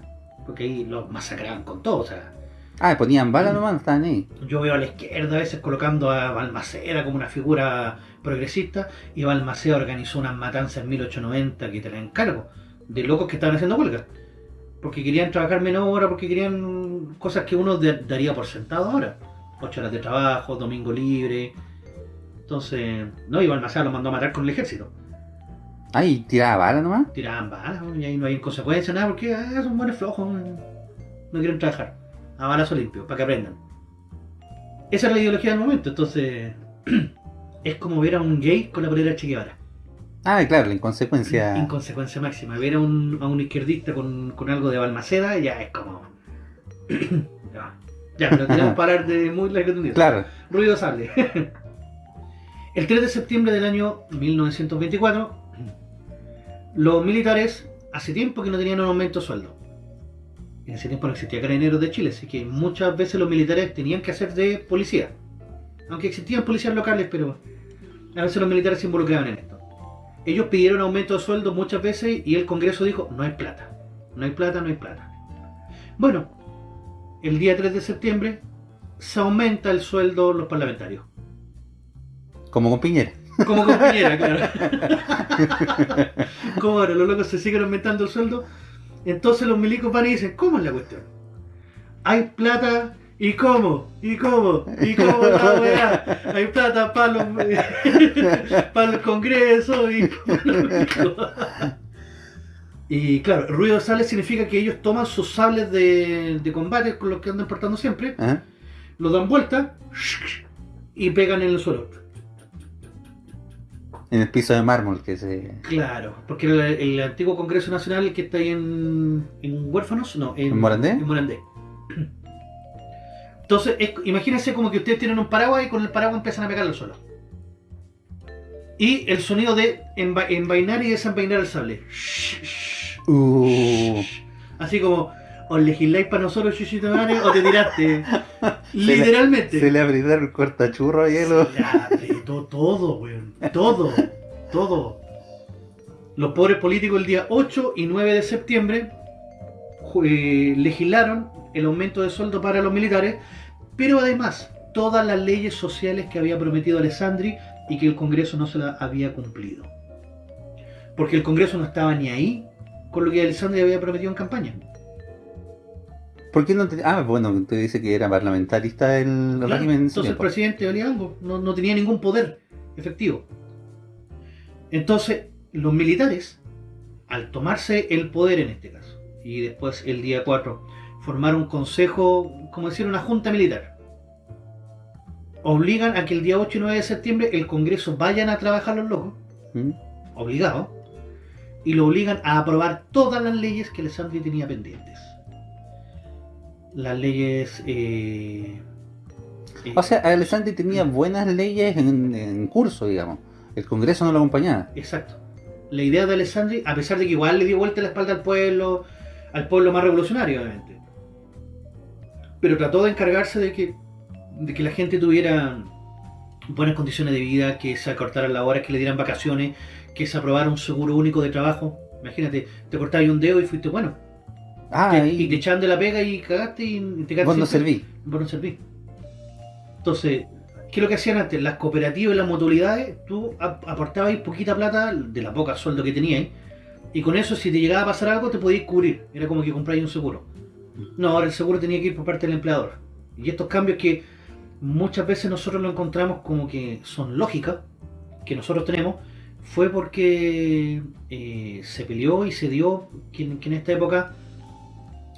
B: porque ahí los masacraban con todo, o sea,
C: Ah, ponían bala nomás, no estaban ahí.
B: Yo veo a la izquierda a veces colocando a Balmaceda como una figura progresista y Balmaceda organizó unas matanzas en 1890 que te la encargo, de locos que estaban haciendo huelga. Porque querían trabajar menos horas, porque querían cosas que uno de- daría por sentado ahora. Ocho horas de trabajo, domingo libre. Entonces, no, y Balmaceda lo mandó a matar con el ejército.
C: Ay, tiraba bala nomás.
B: Tiraban balas y ahí no hay consecuencias, nada, porque ah, son buenos flojos, no quieren trabajar. A balazo limpio, para que aprendan. Esa es la ideología del momento, entonces [CLEARS THROAT] es como ver a un gay con la polera de Che Guevara.
C: Ah, claro, la inconsecuencia.
B: Inconsecuencia máxima. Ver a un, a un izquierdista con, con algo de Balmaceda ya es como... [CLEARS THROAT] ya, ya, pero tenemos para hablar de muy largo tendido.
C: Claro.
B: Ruido sale. [LAUGHS] El 3 de septiembre del año 1924, los militares hace tiempo que no tenían un aumento de sueldo. En ese tiempo no existía Carabineros de Chile, así que muchas veces los militares tenían que hacer de policía. Aunque existían policías locales, pero a veces los militares se involucraban en esto. Ellos pidieron aumento de sueldo muchas veces y el Congreso dijo, no hay plata. No hay plata, no hay plata. Bueno, el día 3 de septiembre se aumenta el sueldo de los parlamentarios.
C: Como con Piñera.
B: Como con Piñera, [LAUGHS] claro. Como ahora los locos se siguen aumentando el sueldo, entonces los milicos van y dicen, ¿cómo es la cuestión? Hay plata y cómo, y cómo, y cómo la weá. Hay plata para los [LAUGHS] para el congreso y [LAUGHS] [LAUGHS] Y claro, ruido de sales significa que ellos toman sus sables de, de combate con los que andan portando siempre, los dan vuelta y pegan en el suelo.
C: En el piso de mármol que se.
B: Claro, porque el, el antiguo Congreso Nacional que está ahí en, en Huérfanos, no, en,
C: ¿En Morandé?
B: en Morandé. Entonces, es- imagínense como que ustedes tienen un paraguas y con el paraguas empiezan a pegarlo suelo. Y el sonido de enva- envainar y desenvainar el sable.
C: Uh.
B: Así como, o legisláis para nosotros, chuchito madre, o te tiraste. [LAUGHS] Literalmente.
C: Se le abrió el cortachurro a hielo.
B: Se le apretó todo, weón. Todo. Todo. Los pobres políticos el día 8 y 9 de septiembre eh, legislaron el aumento de sueldo para los militares, pero además todas las leyes sociales que había prometido Alessandri y que el Congreso no se las había cumplido. Porque el Congreso no estaba ni ahí con lo que Alessandri había prometido en campaña.
C: ¿Por qué no te.? Ah, bueno, usted dice que era parlamentarista el
B: Claro,
C: régimen.
B: Entonces el presidente valía algo, no, no tenía ningún poder efectivo. Entonces, los militares, al tomarse el poder en este caso, y después el día 4, formar un consejo, como decir, una junta militar, obligan a que el día 8 y 9 de septiembre el Congreso vayan a trabajar los locos,
C: ¿Mm?
B: obligados, y lo obligan a aprobar todas las leyes que Alessandri tenía pendientes. Las leyes... eh, eh,
C: O sea, Alessandri tenía buenas leyes en, en curso, digamos. El Congreso no lo acompañaba.
B: Exacto. La idea de Alessandri, a pesar de que igual le dio vuelta la espalda al pueblo, al pueblo más revolucionario, obviamente. Pero trató de encargarse de que, de que la gente tuviera buenas condiciones de vida, que se acortaran las horas, que le dieran vacaciones, que se aprobara un seguro único de trabajo. Imagínate, te cortabas un dedo y fuiste bueno.
C: Ah,
B: Te-
C: ahí.
B: y te echaban de la pega y cagaste y te quedaste
C: Vos no serví.
B: vos no servís. Entonces, ¿qué es lo que hacían antes? Las cooperativas y las mutualidades, tú ap- aportabas poquita plata de la poca sueldo que tenías, y con eso, si te llegaba a pasar algo, te podías cubrir. Era como que compráis un seguro. No, ahora el seguro tenía que ir por parte del empleador. Y estos cambios que muchas veces nosotros lo encontramos como que son lógicas, que nosotros tenemos, fue porque eh, se peleó y se dio que, en- que en esta época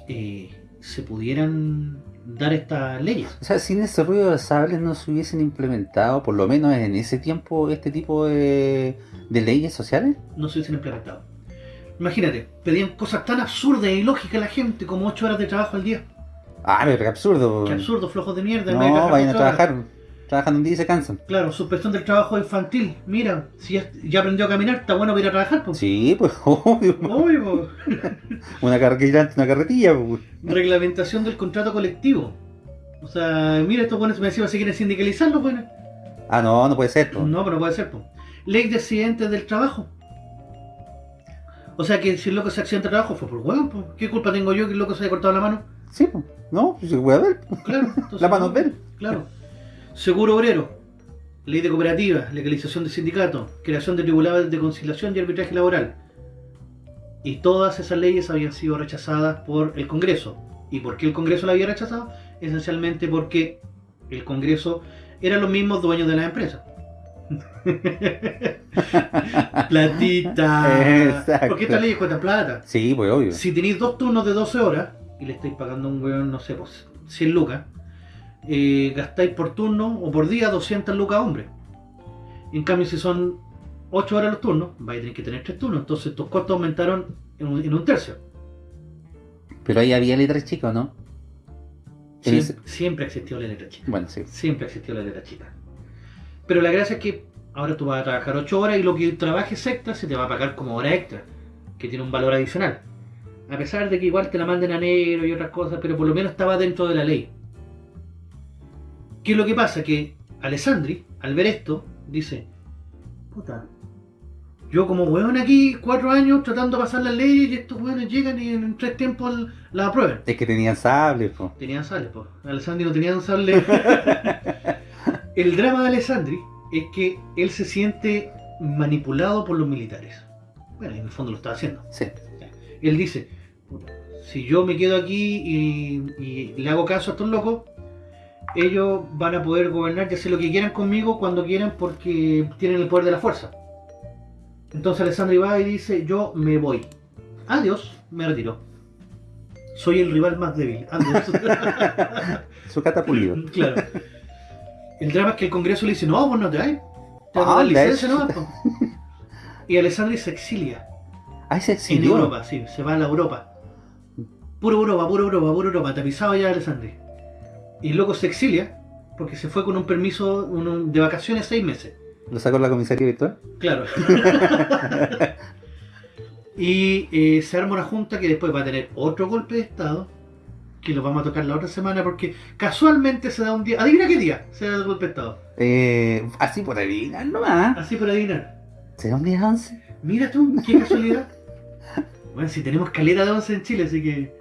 B: eh, se pudieran dar estas leyes.
C: O sea, sin ese ruido de sables no se hubiesen implementado, por lo menos en ese tiempo, este tipo de, de leyes sociales.
B: no se hubiesen implementado. Imagínate, pedían cosas tan absurdas e ilógicas a la gente como 8 horas de trabajo al día.
C: Ah, pero qué absurdo.
B: Qué absurdo, flojos de mierda. de
C: No, vayan a
B: horas.
C: trabajar. Trabajan un día y se cansan.
B: Claro, suspensión del trabajo infantil. Mira, si ya, ya aprendió a caminar, está bueno para ir a trabajar. Pues.
C: Sí, pues [LAUGHS] obvio.
B: Po. [LAUGHS]
C: Una carretilla, una carretilla. pues.
B: Reglamentación del contrato colectivo. O sea, mira, estos buenos me decían si quieren sindicalizarlo, bueno.
C: Ah, no, no puede ser. pues.
B: No, pero no puede ser, pues. Ley de accidentes del trabajo. O sea que si el loco se accidenta de trabajo fue por hueón, pues. ¿Qué culpa tengo yo que el loco se haya cortado la mano?
C: Sí, pues. No, pues se puede ver.
B: Claro, [LAUGHS] entonces,
C: La mano
B: no,
C: de él.
B: Claro. Seguro obrero, ley de cooperativas, legalización de sindicatos, creación de tribunales de conciliación y arbitraje laboral. Y todas esas leyes habían sido rechazadas por el Congreso. ¿Y por qué el Congreso la había rechazado? Esencialmente porque el Congreso eran los mismos dueños de las empresas. [LAUGHS] Platita.
C: Exacto.
B: Porque esta ley cuesta plata.
C: Sí, pues obvio.
B: Si tenéis dos turnos de 12 horas y le estáis pagando a un weón, no sé, pues 100 lucas, eh, gastáis por turno o por día 200 lucas hombre. En cambio, si son 8 horas los turnos, vais a tener que tener 3 turnos. Entonces tus costos aumentaron en un, en un tercio.
C: Pero ahí había letras chicas, ¿no? En
B: Siem-
C: ese-
B: Siempre existió la letra chica.
C: Bueno, sí.
B: Siempre existió la letra chica. Pero la gracia es que ahora tú vas a trabajar 8 horas y lo que trabajes extra se te va a pagar como hora extra, que tiene un valor adicional. A pesar de que igual te la manden a negro y otras cosas, pero por lo menos estaba dentro de la ley. ¿Qué es lo que pasa? Que Alessandri, al ver esto, dice, puta, yo como weón aquí, cuatro años tratando de pasar las leyes y estos weones llegan y en tres tiempos las aprueban.
C: Es que tenían sables, pues.
B: Tenían sales, pues. Alessandri no tenían sales. [LAUGHS] El drama de Alessandri es que él se siente manipulado por los militares. Bueno, en el fondo lo está haciendo.
C: Sí.
B: Él dice, "Puta, si yo me quedo aquí y, y le hago caso a estos locos, ellos van a poder gobernar y hacer lo que quieran conmigo cuando quieran porque tienen el poder de la fuerza. Entonces Alessandri va y dice, yo me voy. Adiós, me retiro. Soy el rival más débil. Adiós. [LAUGHS]
C: Su catapulido.
B: Claro. El drama es que el Congreso le dice, no, vos no te vas. Te van a
C: Ah,
B: dar licencia nomás, po". Y Alessandri se exilia
C: Ahí se
B: en
C: exilió.
B: Europa, sí, se va a la Europa. Puro Europa, puro Europa, puro Europa, tapizado ya Alessandri. Y luego se exilia porque se fue con un permiso de vacaciones seis meses.
C: Lo sacó la comisaría virtual.
B: Claro. [LAUGHS] [LAUGHS] y eh, se arma una junta que después va a tener otro golpe de Estado, que lo vamos a tocar la otra semana porque casualmente se da un día, adivina qué día se da el golpe de Estado.
C: Eh, así por adivinar nomás.
B: Así por adivinar.
C: ¿Será un día 11?
B: Mira tú, qué casualidad. [LAUGHS] Bueno, si tenemos caleta de 11 en Chile, así que...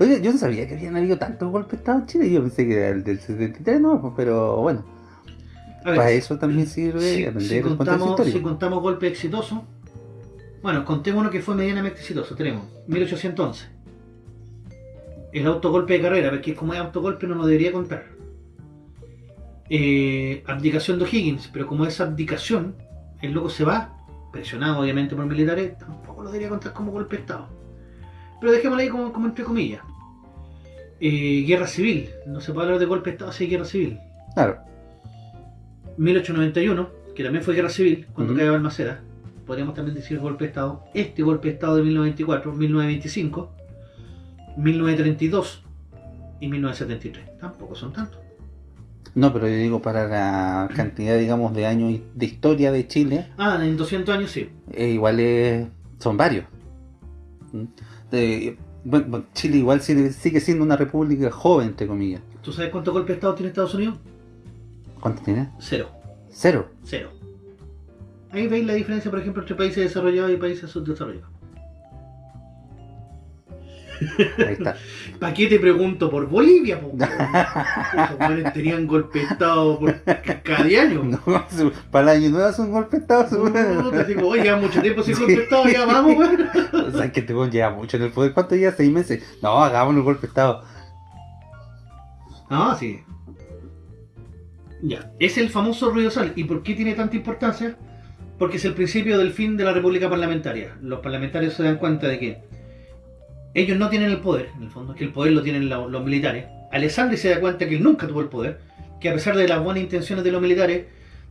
C: Oye, yo no sabía que habían habido tantos golpes de Estado en Chile. Yo pensé que era el del 73, no, pues, pero bueno.
B: A ver,
C: Para eso también sirve
B: si,
C: aprender
B: contamos, si contamos golpe exitoso, bueno, contemos uno que fue medianamente exitoso. Tenemos 1811. El autogolpe de carrera, porque como es autogolpe no lo debería contar. Eh, abdicación de O'Higgins, pero como es abdicación, el loco se va, presionado obviamente por militares, tampoco lo debería contar como golpe de Estado. Pero dejémoslo ahí como, como entre comillas. Eh, guerra civil, no se puede hablar de golpe de Estado si hay guerra civil.
C: Claro.
B: 1891, que también fue guerra civil, cuando
C: Ujú.
B: cae Balmaceda, podríamos también decir golpe de Estado. Este golpe de Estado de 1924, 1925, 1932 y 1973. Tampoco son tantos.
C: No, pero yo digo para la cantidad, digamos, de años de historia de Chile,
B: Ah, en 200 años sí.
C: eh, igual es- son varios. ¿Mm? De- bueno, bueno, Chile igual sigue, sigue siendo una república joven, entre comillas.
B: ¿Tú sabes cuántos golpes de Estado tiene Estados Unidos?
C: ¿Cuánto tiene?
B: Cero.
C: Cero.
B: Cero. Ahí veis la diferencia, por ejemplo, entre países desarrollados y países subdesarrollados.
C: Ahí está. [LAUGHS]
B: ¿Para qué te pregunto por Bolivia? po? [LAUGHS] Buenos tenían golpe de Estado por cada año. [LAUGHS]
C: No, su- para el año nuevo es un golpe de Estado, seguro.
B: No, te digo, oye, lleva mucho tiempo sin golpe de Estado, ya vamos, weón.
C: O sea, que te lleva mucho en el poder. ¿Cuánto lleva? ¿Seis meses? No, hagamos un golpe de Estado.
B: Ah, sí. Ya, es el famoso ruido sal. ¿Y por qué tiene tanta importancia? Porque es el principio del fin de la república parlamentaria. Los parlamentarios se dan cuenta de que ellos no tienen el poder, en el fondo, que el poder lo tienen lo- los militares. Alessandri se da cuenta que él nunca tuvo el poder, que a pesar de las buenas intenciones de los militares,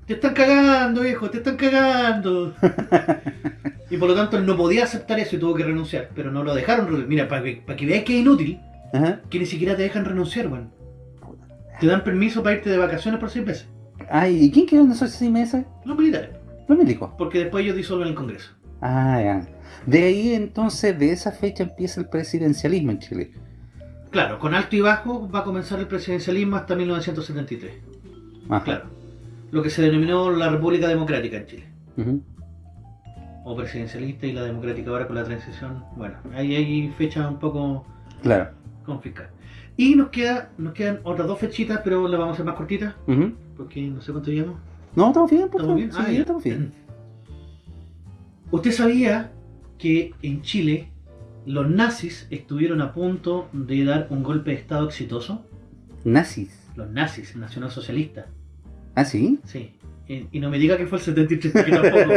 B: te están cagando, viejo, te están cagando. [LAUGHS] y por lo tanto él no podía aceptar eso y tuvo que renunciar, pero no lo dejaron. Mira, para que, para que veáis que es inútil,
C: Ajá.
B: que ni siquiera te dejan renunciar, weón. Te dan permiso para irte de vacaciones por seis meses.
C: Ay, ¿y quién quedó en esos seis meses?
B: Los militares.
C: Los médicos.
B: Porque después ellos disuelven el Congreso.
C: Ah, ya. De ahí entonces, de esa fecha empieza el presidencialismo en Chile.
B: Claro, con alto y bajo va a comenzar el presidencialismo hasta 1973.
C: Ajá.
B: Claro. Lo que se denominó la República Democrática en Chile.
C: Ujú.
B: O presidencialista y la democrática ahora con la transición. Bueno, ahí hay fechas un poco
C: Claro.
B: complicadas. Y nos, queda, nos quedan otras dos fechitas, pero las vamos a hacer más cortitas,
C: Ujú.
B: porque no sé cuánto llevamos.
C: No, estamos bien, por
B: ¿Estamos bien?
C: Sí,
B: Ah, ya.
C: estamos bien.
B: ¿Usted sabía que en Chile los nazis estuvieron a punto de dar un golpe de estado exitoso?
C: Nazis.
B: Los nazis, nacionalsocialistas.
C: ¿Ah, sí?
B: Sí. Y, y no me diga que fue el 73, que tampoco.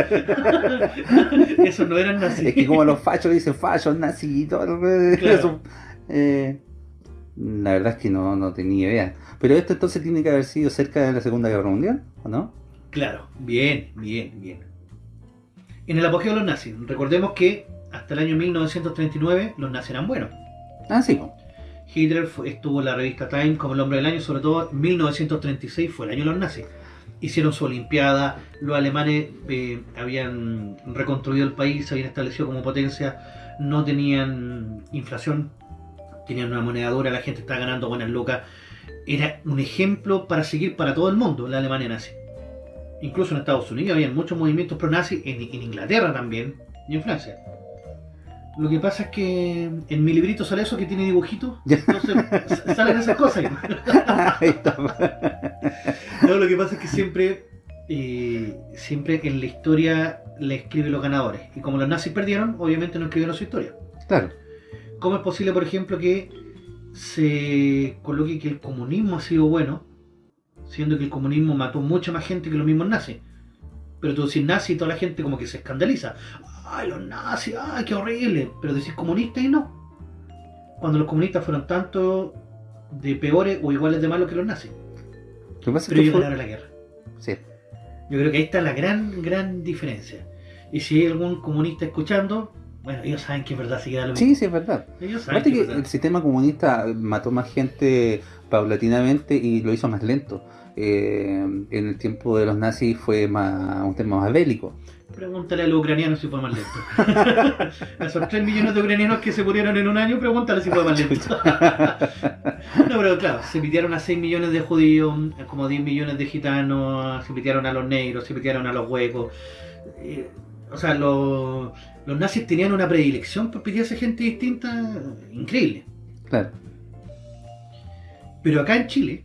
B: [LAUGHS] Esos no eran nazis.
C: Es que como los fachos dicen fachos, nazis y todo.
B: Claro.
C: eso, eh, la verdad es que no, no tenía idea. Pero esto entonces tiene que haber sido cerca de la Segunda Guerra Mundial, ¿o no?
B: Claro, bien, bien, bien. En el apogeo de los nazis, recordemos que hasta el año 1939 los nazis eran buenos.
C: Ah, sí.
B: Hitler fue- estuvo en la revista Time como el hombre del año, sobre todo en 1936 fue el año de los nazis. Hicieron su olimpiada, los alemanes eh, habían reconstruido el país, se habían establecido como potencia, no tenían inflación, tenían una moneda dura, la gente estaba ganando buenas lucas. Era un ejemplo para seguir para todo el mundo la Alemania nazi. Incluso en Estados Unidos había muchos movimientos pro-nazi, en, en Inglaterra también y en Francia. Lo que pasa es que en mi librito sale eso que tiene dibujitos, entonces salen esas cosas. [LAUGHS] No, lo que pasa es que siempre, eh, siempre en la historia le escriben los ganadores. Y como los nazis perdieron, obviamente no escribieron su historia.
C: Claro.
B: ¿Cómo es posible, por ejemplo, que se coloque que el comunismo ha sido bueno, siendo que el comunismo mató mucha más gente que los mismos nazis? Pero tú decís nazi y toda la gente como que se escandaliza. ¡Ay, los nazis! ¡Ay, qué horrible! Pero decís comunista y no. Cuando los comunistas fueron tanto de peores o iguales de malos que los nazis.
C: Que pasa
B: Pero ellos
C: fue-
B: ganaron la guerra.
C: Sí.
B: Yo creo que ahí está la gran, gran diferencia. Y si hay algún comunista escuchando, bueno, ellos saben que es verdad, si queda lo mismo.
C: Sí, sí, es verdad.
B: Ellos saben
C: Aparte
B: que
C: que
B: es verdad.
C: el sistema comunista mató más gente paulatinamente y lo hizo más lento. Eh, en el tiempo de los nazis fue más, un tema más bélico.
B: Pregúntale a los ucranianos si fue más lento. [LAUGHS] a esos 3 millones de ucranianos que se murieron en un año, pregúntale si fue más lento. [LAUGHS] no, pero claro, se pitearon a 6 millones de judíos, como 10 millones de gitanos, se pitearon a los negros, se pitearon a los huecos. Eh, o sea, los, los nazis tenían una predilección por pitearse gente distinta increíble.
C: Claro.
B: Pero acá en Chile,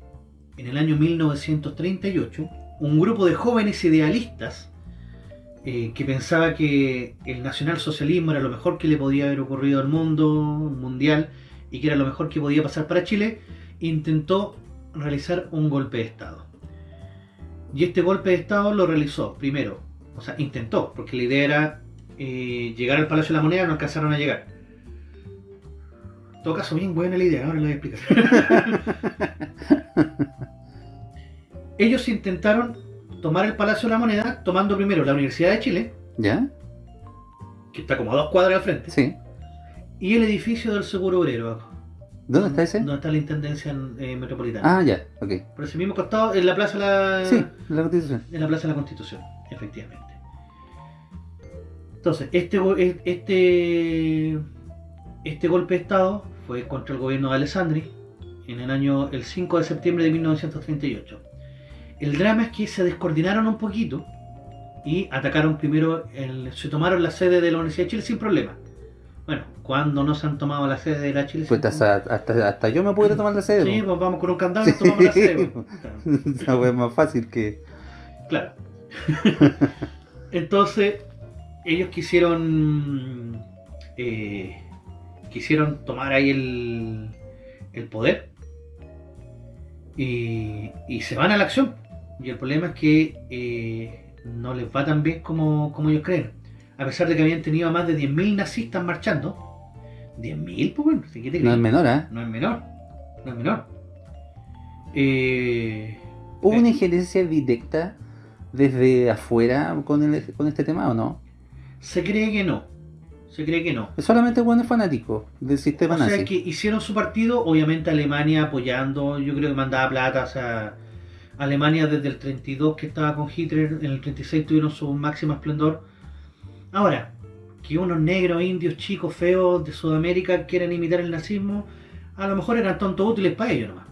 B: en el año 1938, un grupo de jóvenes idealistas eh, que pensaba que el nacionalsocialismo era lo mejor que le podía haber ocurrido al mundo mundial y que era lo mejor que podía pasar para Chile, intentó realizar un golpe de Estado. Y este golpe de Estado lo realizó primero, o sea, intentó, porque la idea era eh, llegar al Palacio de la Moneda, no alcanzaron a llegar. Todo caso, bien buena la idea, ahora la voy a explicar. [LAUGHS] Ellos intentaron tomar el Palacio de la Moneda, tomando primero la Universidad de Chile,
C: ¿Ya?
B: que está como a dos cuadras al frente,
C: Sí.
B: y el edificio del Seguro Obrero.
C: ¿Dónde está ese?
B: Donde está la Intendencia eh, Metropolitana.
C: Ah, ya, ok.
B: Por ese mismo costado, en la Plaza de la...
C: Sí, la constitución.
B: en la Plaza de la Constitución, efectivamente. Entonces, este, este, este golpe de Estado fue contra el gobierno de Alessandri en el año el 5 de septiembre de 1938. El drama es que se descoordinaron un poquito y atacaron primero, el- se tomaron la sede de la Universidad de Chile sin problema. Bueno, cuando no se han tomado la sede de la Chile
C: Pues hasta, hasta, hasta yo me pudiera tomar la sede.
B: Sí, pues vamos con un candado y nos tomamos la sede. pues. [LAUGHS]
C: Wea es más fácil que.
B: Claro. [LAUGHS] Entonces, ellos quisieron. eh, quisieron tomar ahí el, el poder. Y, y se van a la acción. Y el problema es que eh, no les va tan bien como, como ellos creen. A pesar de que habían tenido a más de 10.000 nazistas marchando. 10.000, pues bueno, ¿qué te
C: No es menor, ¿eh?
B: No es menor. No es menor. Eh,
C: ¿Hubo
B: Eh.
C: una injerencia directa desde afuera con, el, con este tema o no?
B: se cree que no. Se cree que no.
C: Es solamente buenos fanáticos del sistema
B: O sea
C: nazi.
B: que hicieron su partido, obviamente Alemania apoyando, yo creo que mandaba plata, o sea, Alemania desde el 32 que estaba con Hitler, en el 36 tuvieron su máximo esplendor. Ahora, que unos negros, indios, chicos, feos de Sudamérica quieran imitar el nazismo, a lo mejor eran tontos útiles para ellos nomás,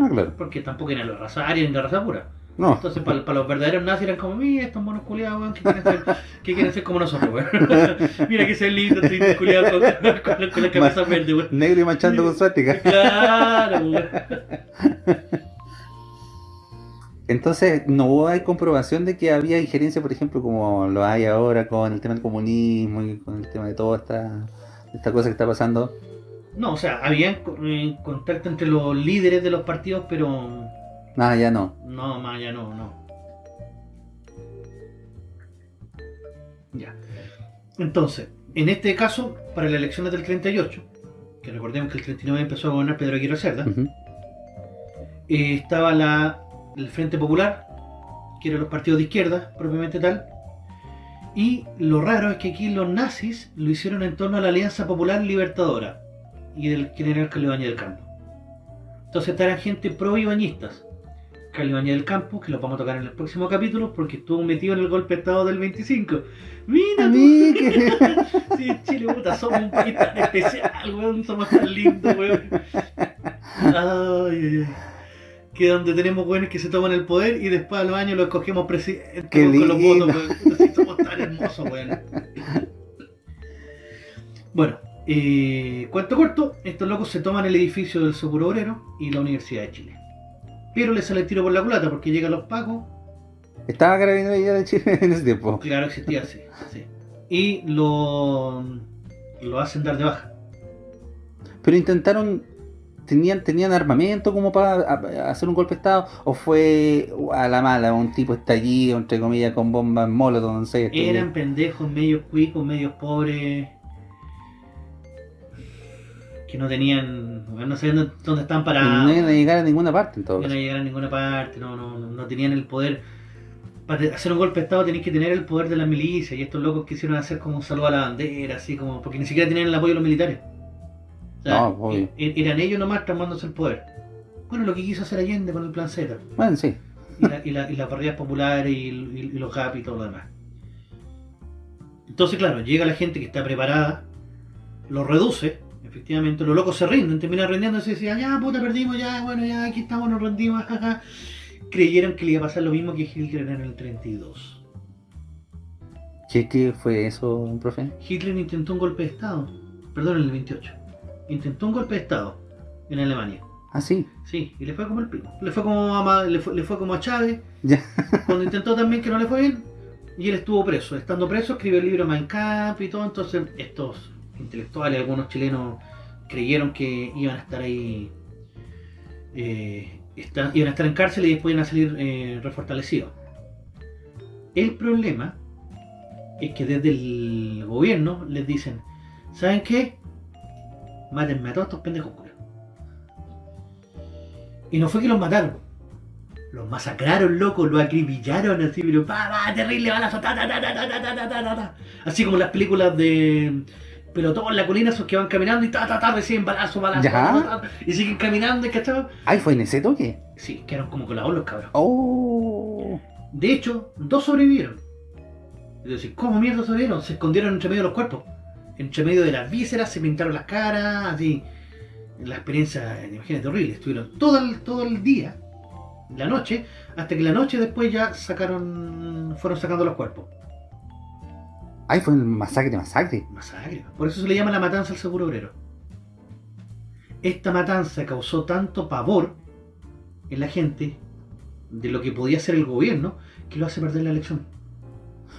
C: Ah, claro.
B: porque tampoco eran los raza aria ni la raza pura.
C: No,
B: Entonces, para, los verdaderos nazis eran como, mira, estos monos culiados, weón, que quieren ser, que quieren ser como nosotros, weón. [LAUGHS] mira que se lindo, estos culiados con, [LAUGHS] con, con la cabeza verde, weón.
C: negro y manchando con suástica. [LAUGHS]
B: Claro, weón.
C: Entonces, no hay comprobación de que había injerencia, por ejemplo, como lo hay ahora con el tema del comunismo y con el tema de toda esta, esta cosa que está pasando.
B: No, o sea, había contacto entre los líderes de los partidos, pero
C: Nada, ya no.
B: no, más ya no, no. Ya. Entonces, en este caso, para las elecciones del 38, que recordemos que el 39 empezó a gobernar Pedro Aguirre Cerda, eh, estaba la, el Frente Popular, que eran los partidos de izquierda, propiamente tal. Y lo raro es que aquí los nazis lo hicieron en torno a la Alianza Popular Libertadora y del general Calibaña del Campo. Entonces estarán gente pro Calibaña del Campo, que lo vamos a tocar en el próximo capítulo porque estuvo metido en el golpe de Estado del 25. Mira, tú.
C: que- [LAUGHS]
B: Sí, Chile, puta, somos un país tan especial, weón, somos tan lindos, weón. Ay, ay, ay. Que donde tenemos weones que se toman el poder y después a los años los escogemos presidente con, con los
C: lindo.
B: votos, weón. Sí, somos tan hermosos, weón. Bueno, eh, cuento corto, estos locos se toman el edificio del Seguro Obrero y la Universidad de Chile. Pero les sale el tiro por la culata porque llegan los pacos
C: Estaba carabinero ya de Chile en ese tiempo.
B: Claro, existía, sí. sí. Y lo, lo hacen dar de baja.
C: Pero intentaron. ¿Tenían, ¿Tenían armamento como para hacer un golpe de estado? ¿O fue a la mala, un tipo estallido, entre comillas, con bombas molotov, no sé? esto,
B: Eran pendejos, medios cuicos, medios pobres. Que no tenían. No sabían dónde- estaban parados.
C: no iban a llegar a ninguna parte en todo
B: No iban a llegar a ninguna parte. No, no, no tenían el poder. Para hacer un golpe de estado tenéis que tener el poder de la milicia. Y estos locos quisieron hacer como un saludo a la bandera, así como. Porque ni siquiera tenían el apoyo de los militares. O sea,
C: No, obvio.
B: e- eran ellos nomás tomándose el poder. Bueno, lo que quiso hacer Allende con el plan Z.
C: Bueno, sí.
B: y, la- y la- y las barridas populares y los GAP y todo lo demás. Entonces, claro, llega la gente que está preparada, lo reduce, efectivamente, los locos se rinden, terminan rindiéndose y decían, ya puta, perdimos, ya, bueno, ya, aquí estamos, nos rendimos, jaja. Creyeron que le iba a pasar lo mismo que Hitler en el 32.
C: ¿Qué, qué fue eso, profe?
B: Hitler intentó un golpe de Estado, perdón, en el 28. Intentó un golpe de Estado en Alemania.
C: Ah, sí.
B: Sí, y le fue como el pico. Le fue como a, Ma- le fue, le fue como a Chávez,
C: Ya. [LAUGHS]
B: cuando intentó también que no le fue bien, y él estuvo preso. Estando preso, escribió el libro Mein Kampf y todo. Entonces, estos intelectuales, algunos chilenos, creyeron que iban a estar ahí, eh, iban a estar en cárcel y después iban a salir eh, refortalecidos. El problema es que desde el gobierno les dicen: ¿Saben qué? Mátenme a todos estos pendejos. Y no fue que los mataron. Los masacraron, loco, los acribillaron así, pero pa, pa, terrible balazo, ta, ta. Así como las películas de pelotón en la colina, esos que van caminando y ta, ta, ta, reciben balazo, balazo, ta, ta, y siguen caminando, y ¿cachai?
C: Ay, ¿fue en ese toque?
B: Sí, quedaron como colados los cabros.
C: Oh.
B: De hecho, dos sobrevivieron. Es decir, ¿cómo mierda sobrevivieron? Se escondieron entre medio de los cuerpos. Entre medio de las vísceras, se pintaron las caras, así. La experiencia, imagínate, horrible. Estuvieron todo el, todo el día, la noche, hasta que la noche después ya sacaron, fueron sacando los cuerpos.
C: Ay, fue un masacre, masacre.
B: Masacre. Por eso se le llama la matanza al seguro obrero. Esta matanza causó tanto pavor en la gente de lo que podía hacer el gobierno que lo hace perder la elección.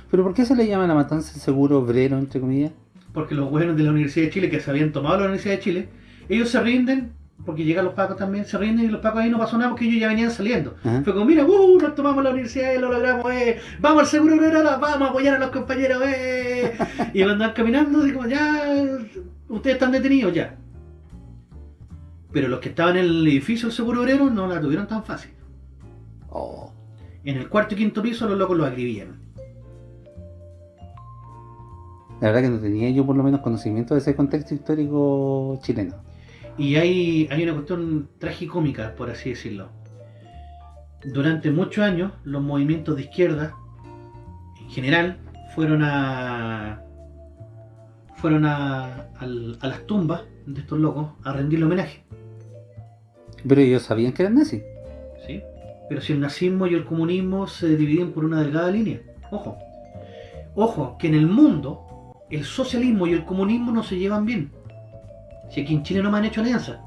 C: ¿Pero por qué se le llama la matanza del seguro obrero, entre comillas?
B: porque los buenos de la Universidad de Chile que se habían tomado la Universidad de Chile, ellos se rinden, porque llegan los pacos también, se rinden y los pacos ahí no pasó nada porque ellos ya venían saliendo.
C: Ajá.
B: Fue como, mira, uh, nos tomamos la universidad y lo logramos, eh, vamos al seguro ahora, vamos a apoyar a los compañeros, eh. Y cuando van caminando, digo, ya, ustedes están detenidos ya. Pero los que estaban en el edificio del seguro obrero no la tuvieron tan fácil.
C: Oh.
B: En el cuarto y quinto piso los locos los acribillaron.
C: La verdad que no tenía yo por lo menos conocimiento de ese contexto histórico chileno.
B: Y hay, hay una cuestión tragicómica, por así decirlo. Durante muchos años, los movimientos de izquierda, en general, fueron a. fueron a, al- a las tumbas de estos locos a rendirle homenaje.
C: Pero ellos sabían que eran nazis.
B: ¿sí? Pero si el nazismo y el comunismo se dividen por una delgada línea. Ojo. Ojo, que en el mundo el socialismo y el comunismo no se llevan bien. Si aquí en Chile no me han hecho alianza.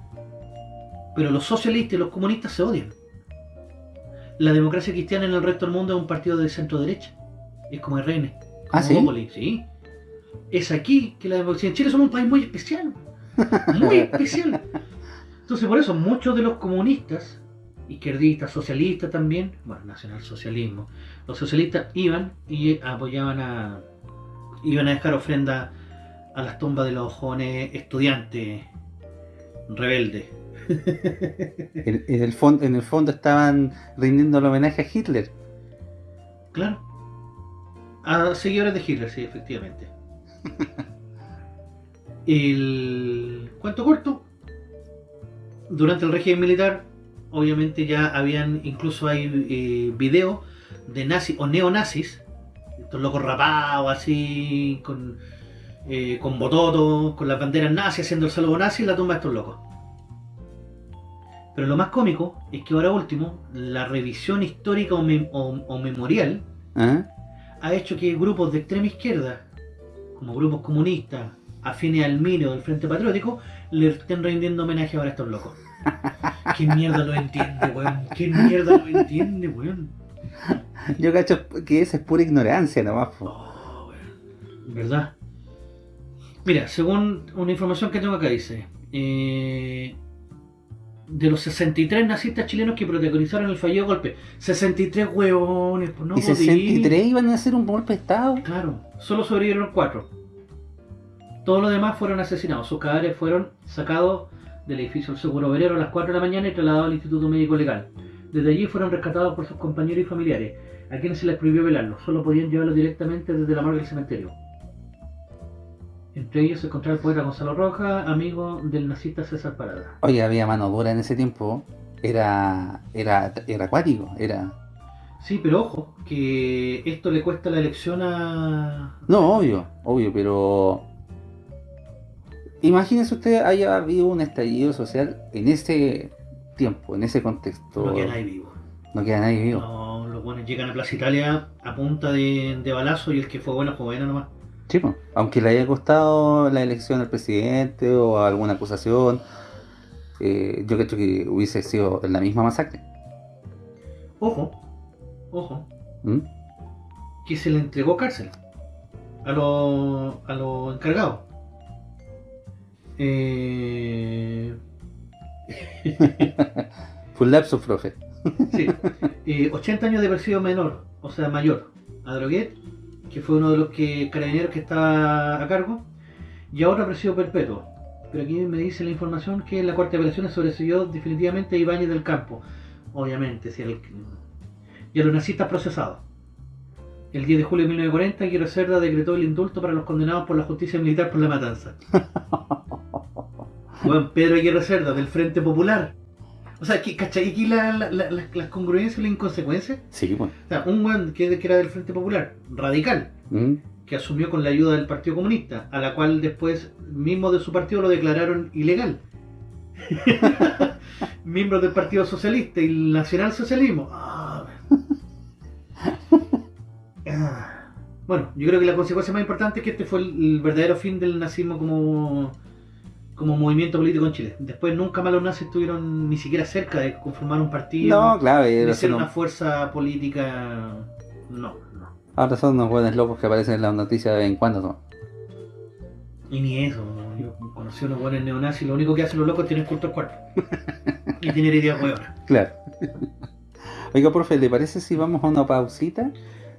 B: Pero los socialistas y los comunistas se odian. La democracia cristiana en el resto del mundo es un partido de centro derecha. Es como el Reine.
C: ¿Ah, sí?
B: Bópoli, sí. Es aquí que la democracia. En Chile somos un país muy especial. [LAUGHS] Muy especial. Entonces, por eso, muchos de los comunistas, izquierdistas, socialistas también, bueno, nacionalsocialismo, los socialistas iban y apoyaban a. iban a dejar ofrenda a las tumbas de los jóvenes estudiantes rebeldes.
C: En, en el fondo, en el fondo estaban rindiendo el homenaje a Hitler.
B: Claro. A seguidores de Hitler, sí, efectivamente. [LAUGHS] El cuento corto. Durante el régimen militar, obviamente ya habían, incluso hay eh, videos de nazis o neonazis, estos locos rapados así, con, eh, con bototos, con las banderas nazis, haciendo el saludo nazi en la tumba de estos locos. Pero lo más cómico es que ahora último, la revisión histórica o, mem- o- o memorial
C: ¿Ah?
B: ha hecho que grupos de extrema izquierda, como grupos comunistas, afines al MINE o del Frente Patriótico, le estén rindiendo homenaje ahora a estos locos. ¿Qué mierda lo entiende, weón? ¿Qué mierda lo entiende, weón?
C: Yo cacho que esa es pura ignorancia nomás. po.
B: Oh, weón. ¿Verdad? Mira, según una información que tengo acá dice, eh, de los 63 nazistas chilenos que protagonizaron el fallido golpe, 63 huevones, pues no
C: y
B: podí.
C: 63 iban a hacer un golpe de estado.
B: Claro, solo sobrevivieron cuatro. Todos los demás fueron asesinados. Sus cadáveres fueron sacados del edificio del Seguro Obrero a las 4 de la mañana y trasladados al Instituto Médico Legal. Desde allí fueron rescatados por sus compañeros y familiares, a quienes se les prohibió velarlos. Solo podían llevarlos directamente desde la morgue del cementerio. Entre ellos se encontraba el poeta Gonzalo Roja, amigo del nazista César Parada.
C: Oye, había mano dura en ese tiempo. Era, era, era acuático. Era.
B: Sí, pero ojo, que esto le cuesta la elección a...
C: No, obvio, obvio, pero. Imagínese usted haya habido un estallido social en ese tiempo, en ese contexto.
B: No queda nadie vivo.
C: No queda nadie vivo.
B: No, los buenos llegan a Plaza Italia a punta de, de balazo y el que fue bueno fue bueno nomás.
C: Sí, po. aunque le haya costado la elección al presidente o alguna acusación, eh, yo creo que hubiese sido la misma masacre.
B: Ojo, ojo,
C: ¿Mm?
B: que se le entregó cárcel a los a los encargados. Eh, [LAUGHS]
C: Fue un lapso, profe.
B: sí, eh, 80 años de haber sido menor, o sea, mayor, a Droguet, que fue uno de los que carabineros que estaba a cargo, y ahora presidio perpetuo. Pero aquí me dice la información que la Corte de Apelaciones sobreseyó definitivamente a Ibáñez del Campo. Obviamente, si el, y a los nazistas procesados. El 10 de julio de 1940, Guillermo Cerda decretó el indulto para los condenados por la justicia militar por la matanza. [LAUGHS] Bueno, Pedro Aguirre Cerda, del Frente Popular. O sea, ¿cachai? Aquí la- la- la- la- las congruencias y las inconsecuencias.
C: Sí, pues.
B: O sea, un weón que, que era del Frente Popular, radical,
C: ¿Mm?
B: que asumió con la ayuda del Partido Comunista, a la cual después mismo de su partido lo declararon ilegal. [LAUGHS] Miembros del Partido Socialista y el Nacionalsocialismo. Ah, [LAUGHS] ah. Bueno, yo creo que la consecuencia más importante es que este fue el, el verdadero fin del nazismo como, como movimiento político en Chile. Después nunca más los nazis estuvieron ni siquiera cerca de conformar un partido,
C: No, claro,
B: de ser una fuerza política. No, no.
C: ahora son unos buenos locos que aparecen en las noticias de vez en cuando. ¿no?
B: Y ni eso, ¿no? yo conocí a unos buenos neonazis, lo único que hacen los locos es tener culto al cuerpo. y tener ideas huevonas. [LAUGHS]
C: Claro. Oiga, profe, ¿le parece si vamos a una pausita?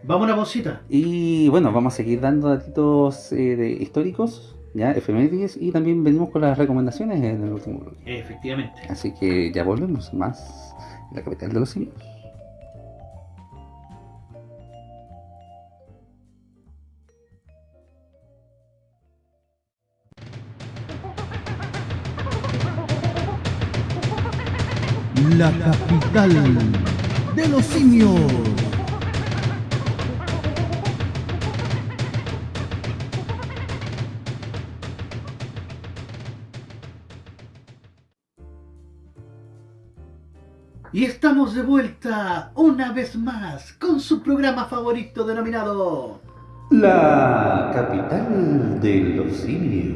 B: Vamos a una pausita.
C: Y bueno, vamos a seguir dando datitos eh, de históricos, ya, efemérides, y también venimos con las recomendaciones en el último bloque.
B: Efectivamente.
C: Así que ya volvemos más en la capital de los simios.
A: La capital de los simios.
B: Y estamos de vuelta una vez más con su programa favorito denominado
C: La capital de los simios.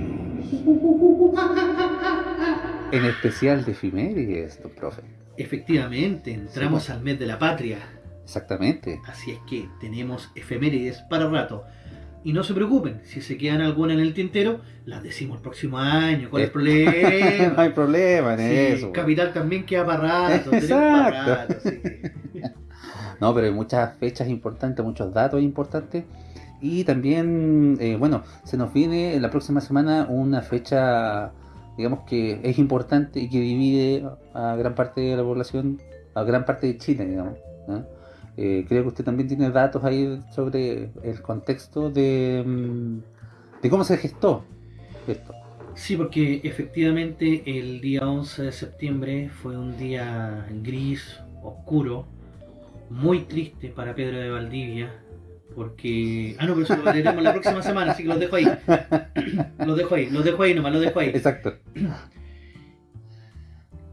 C: En especial de efemérides, don profe.
B: Efectivamente, entramos
C: Sí,
B: al mes de la patria.
C: Exactamente.
B: Así es que tenemos efemérides para rato. Y no se preocupen, si se quedan alguna en el tintero, las decimos el próximo año. ¿Cuál es el problema? [LAUGHS]
C: no hay problema en
B: Sí,
C: eso.
B: Capital también queda para rato. tenemos para
C: Exacto.
B: rato, así que- [LAUGHS]
C: No, pero hay muchas fechas importantes, muchos datos importantes. Y también, eh, bueno, se nos viene la próxima semana una fecha, digamos que es importante y que divide a gran parte de la población, a gran parte de Chile, digamos. ¿no? Eh, creo que usted también tiene datos ahí sobre el contexto de, mm, de cómo se gestó esto.
B: Sí, porque efectivamente el día 11 de septiembre fue un día gris, oscuro, muy triste para Pedro de Valdivia, porque... Ah, no, pero eso lo veremos la próxima semana, así que los dejo ahí. [COUGHS] Los dejo ahí, los dejo ahí nomás, los dejo ahí.
C: Exacto.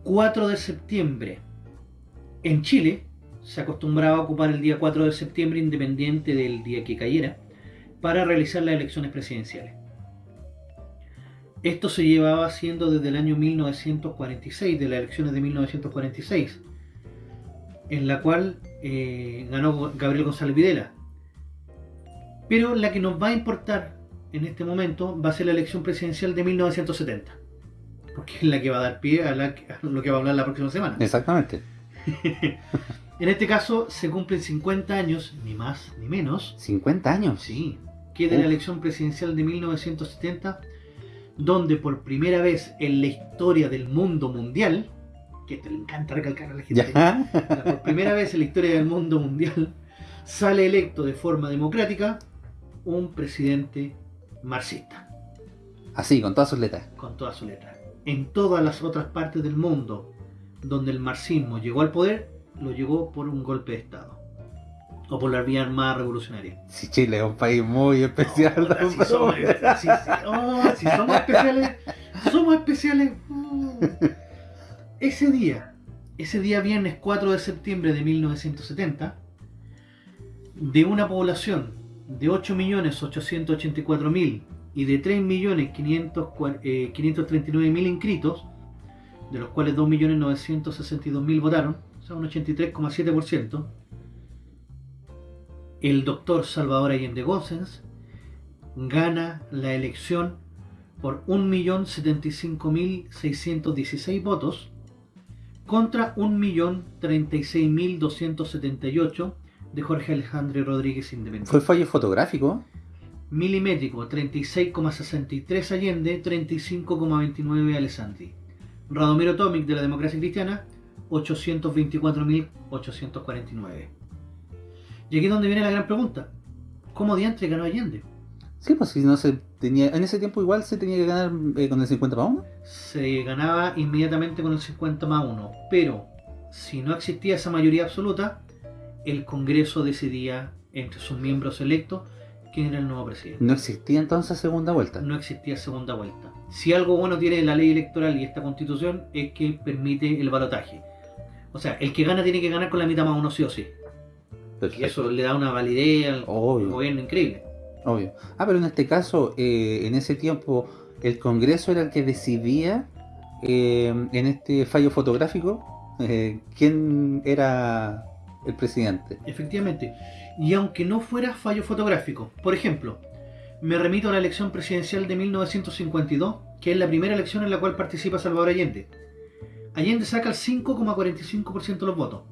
B: 4 de septiembre. En Chile se acostumbraba a ocupar el día 4 de septiembre, independiente del día que cayera, para realizar las elecciones presidenciales. Esto se llevaba haciendo desde el año 1946, de las elecciones de 1946, en la cual eh, ganó Gabriel González Videla. Pero la que nos va a importar en este momento va a ser la elección presidencial de 1970 porque es la que va a dar pie a, la- a lo que va a hablar la próxima semana.
C: Exactamente. [LAUGHS]
B: En este caso se cumplen 50 años, ni más ni menos,
C: 50 años.
B: sí, que de la elección presidencial de 1970, donde por primera vez en la historia del mundo mundial, que te le encanta recalcar a la gente,
C: Ya.
B: por primera vez en la historia del mundo mundial, sale electo de forma democrática un presidente marxista.
C: Así, con todas sus letras.
B: con toda su letra. En todas las otras partes del mundo donde el marxismo llegó al poder, lo llegó por un golpe de Estado. O por la vía armada revolucionaria.
C: Si Chile es un país muy especial.
B: Si, somos, [LAUGHS]
C: profe.
B: si- si- oh, si somos especiales, somos especiales. Ese día, ese día viernes 4 de septiembre de 1970, de una población de 8.884.000 y de 3.539.000 eh, inscritos, de los cuales 2.962.000 votaron, o sea, un 83,7%, el doctor Salvador Allende Gossens gana la elección por 1.075.616 votos contra 1.036.278 de Jorge Alejandro Rodríguez Independiente.
C: Fue fallo fotográfico.
B: Milimétrico 36,63 Allende, 35,29 Alessandri. Radomiro Tomic de la democracia cristiana 824.849. Y aquí es donde viene la gran pregunta. ¿Cómo diantre ganó Allende?
C: Sí, pues si no se tenía. En ese tiempo igual se tenía que ganar eh, con el 50 para 1.
B: Se ganaba inmediatamente con el 50 más 1, pero si no existía esa mayoría absoluta, el Congreso decidía entre sus miembros electos quién era el nuevo presidente.
C: No existía entonces segunda vuelta.
B: no existía segunda vuelta. Si algo bueno tiene la ley electoral y esta constitución es que permite el balotaje. O sea, el que gana tiene que ganar con la mitad más uno sí o sí. Y eso le da una validez al
C: Obvio.
B: gobierno increíble.
C: Obvio. Ah, pero en este caso, eh, en ese tiempo, el Congreso era el que decidía eh, en este fallo fotográfico eh, quién era el presidente.
B: Efectivamente. Y aunque no fuera fallo fotográfico, por ejemplo, me remito a la elección presidencial de 1952, que es la primera elección en la cual participa Salvador Allende. Allende saca el 5,45% de los votos,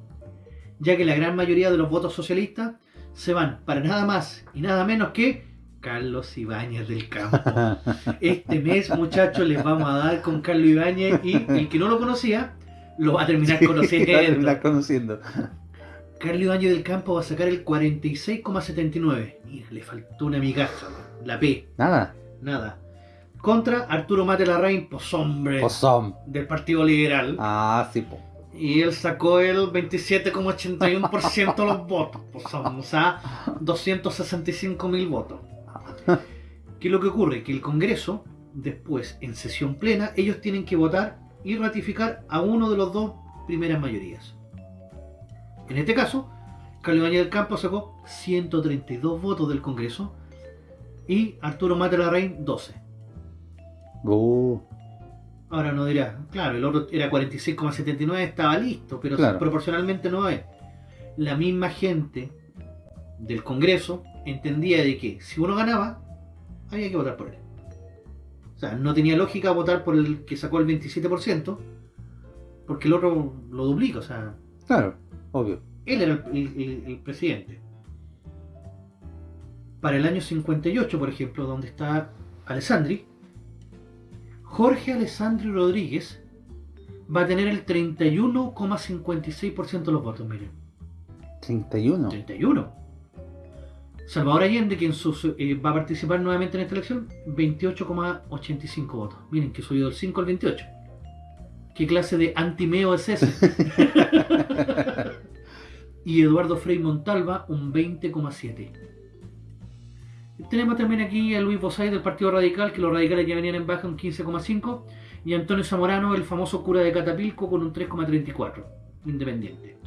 B: ya que la gran mayoría de los votos socialistas se van para nada más y nada menos que Carlos Ibáñez del Campo. [LAUGHS] Este mes, muchachos, les vamos a dar con Carlos Ibáñez y el que no lo conocía lo va a terminar [LAUGHS]
C: Va a
B: conociendo.
C: terminar conociendo.
B: Carlos Ibáñez del Campo va a sacar el 46,79. Mira, le faltó una migaja, la P,
C: Nada.
B: nada. Contra Arturo Mate Larraín, pues hombre,
C: Pozón.
B: del Partido Liberal.
C: Ah, sí, po.
B: Y él sacó el 27,81% de los [LAUGHS] votos. Pues son, o sea, 265 mil votos. ¿Qué es lo que ocurre? Que el Congreso, después, en sesión plena, ellos tienen que votar y ratificar a uno de los dos primeras mayorías. En este caso, Carlos del Campo sacó 132 votos del Congreso y Arturo Mate Larraín 12.
C: Uh,
B: Ahora no dirá, claro, el otro era 46,79, estaba listo, pero
C: Claro.
B: proporcionalmente no es. La misma gente del Congreso entendía de que si uno ganaba, había que votar por él. O sea, no tenía lógica votar por el que sacó el 27%, porque el otro lo duplica, o sea,
C: claro, obvio.
B: él era el- el presidente. Para el año 58, por ejemplo, donde está Alessandri, Jorge Alessandri Rodríguez va a tener el 31,56% de los votos, miren.
C: 31.
B: 31. Salvador Allende, quien sus- eh, va a participar nuevamente en esta elección, 28,85 votos. Miren que subió del 5 al 28. ¿Qué clase de antimeo es ese? [LAUGHS] [LAUGHS] y Eduardo Frei Montalva, un 20,7. Tenemos también aquí a Luis Bosay del Partido Radical, que los radicales ya venían en baja un 15,5. Y Antonio Zamorano, el famoso cura de Catapilco, con un 3,34. Independiente.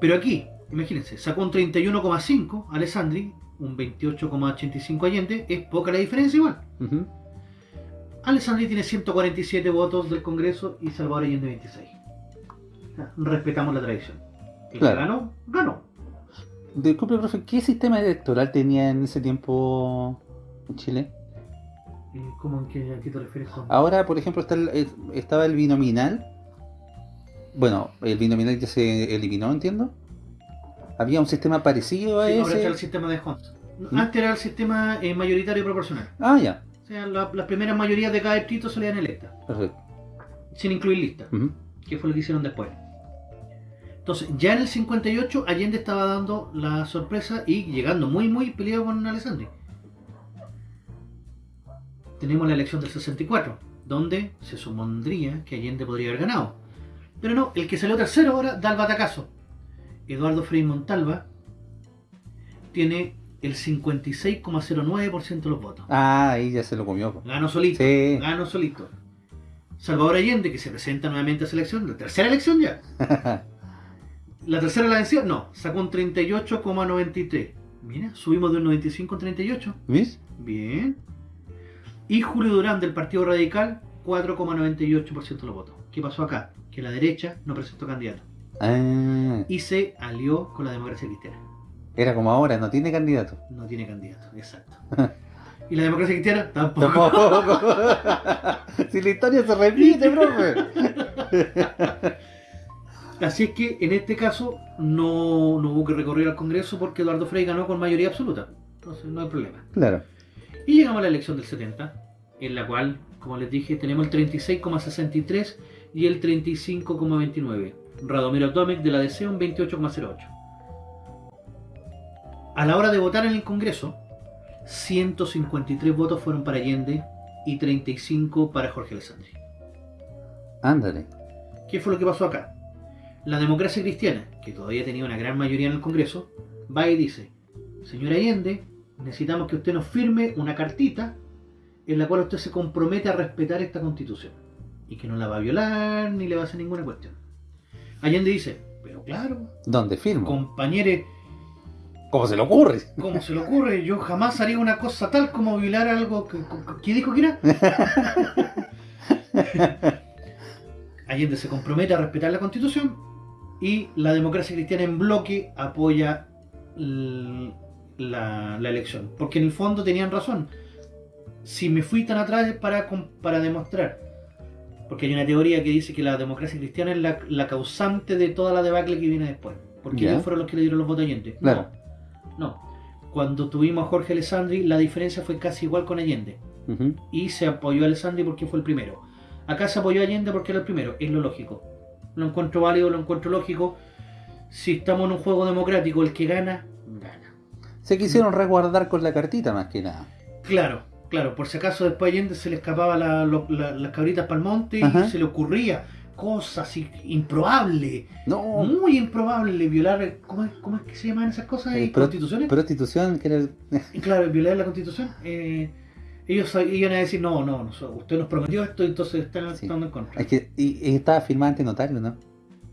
B: Pero aquí, imagínense, sacó un 31,5 Alessandri, un 28,85 Allende, es poca la diferencia igual. Alessandri tiene 147 votos del Congreso y Salvador Allende 26. O sea, respetamos la tradición. El
C: Claro.
B: ganó, ganó.
C: Disculpe, profe, ¿qué sistema electoral tenía en ese tiempo en Chile?
B: Eh, ¿Cómo en qué, a qué te refieres con?
C: Ahora, por ejemplo, está el- estaba el binominal. Bueno, el binominal ya se eliminó, entiendo. Había un sistema parecido a
B: Sí, ahora está
C: ese.
B: el sistema de Hunt.
C: ¿Mm?
B: Antes era el sistema eh, mayoritario proporcional.
C: Ah, ya,
B: O sea, la- las primeras mayorías de cada distrito salían electas,
C: perfecto.
B: sin incluir listas.
C: Ujú.
B: que fue lo que hicieron después. Entonces, ya en el 58, Allende estaba dando la sorpresa y llegando muy, muy peleado con Alessandri. Tenemos la elección del 64, donde se supondría que Allende podría haber ganado. Pero no, el que salió tercero ahora da el batacazo. Eduardo Frei Montalva tiene el 56,09% de los votos.
C: Ah, ahí ya se lo comió.
B: Ganó solito.
C: Sí.
B: Ganó solito. Salvador Allende, que se presenta nuevamente a esa elección, la tercera elección ya. [LAUGHS] La tercera la venció, no, sacó un 38,93. Mira, subimos de un 95 a un 38.
C: ¿Ves?
B: Bien. Y Julio Durán del Partido Radical, 4,98% de los votos. ¿Qué pasó acá? Que la derecha no presentó candidato.
C: Ah,
B: Y se alió con la democracia cristiana.
C: era como ahora, no tiene candidato.
B: No tiene candidato, exacto. [LAUGHS] Y la democracia cristiana tampoco.
C: Tampoco. [LAUGHS] si la historia se repite, profe. [LAUGHS]
B: Así es que en este caso no, no hubo que recorrer al Congreso porque Eduardo Frei ganó con mayoría absoluta. Entonces no hay problema.
C: Claro.
B: Y llegamos a la elección del 70, en la cual, como les dije, tenemos el 36,63 y el 35,29. Radomiro Tomek de la DC un 28,08. A la hora de votar en el Congreso, 153 votos fueron para Allende y 35 para Jorge Alessandri.
C: Ándale.
B: ¿Qué fue lo que pasó acá? La democracia cristiana, que todavía tenía una gran mayoría en el Congreso, va y dice, señor Allende, necesitamos que usted nos firme una cartita en la cual usted se compromete a respetar esta constitución y que no la va a violar ni le va a hacer ninguna cuestión. Allende dice, pero claro,
C: ¿Dónde firmo?
B: compañere,
C: ¿Cómo se le ocurre?
B: ¿cómo se le ocurre? Yo jamás haría una cosa tal como violar algo que, que- ¿Quién dijo que era? [LAUGHS] Allende se compromete a respetar la constitución y la democracia cristiana en bloque apoya la, la elección. Porque en el fondo tenían razón. Si me fui tan atrás es para, para demostrar. Porque hay una teoría que dice que la democracia cristiana es la, la causante de toda la debacle que viene después. Porque ellos fueron los que le dieron los votos a Allende.
C: Claro.
B: No, no. Cuando tuvimos a Jorge Alessandri, la diferencia fue casi igual con Allende y se apoyó a Alessandri porque fue el primero. Acá se apoyó a Allende porque era el primero, es lo lógico. Lo encuentro válido, lo encuentro lógico. Si estamos en un juego democrático, el que gana, gana.
C: Se quisieron resguardar con la cartita más que nada.
B: Claro, claro, por si acaso después Allende se le escapaba la- lo- la- las cabritas para el monte y
C: Ajá.
B: se le ocurría cosas improbables,
C: No,
B: muy improbables, violar, ¿cómo es, cómo es que se llaman esas cosas?
C: Eh,
B: ¿Y
C: pro-
B: ¿Constituciones?
C: prostitución, que era el- [LAUGHS]
B: claro, violar la constitución, eh, ellos iban a decir, no, no, no, usted nos prometió esto, entonces están
C: Sí.
B: en contra.
C: es que y, y estaba firmado ante notario, ¿no?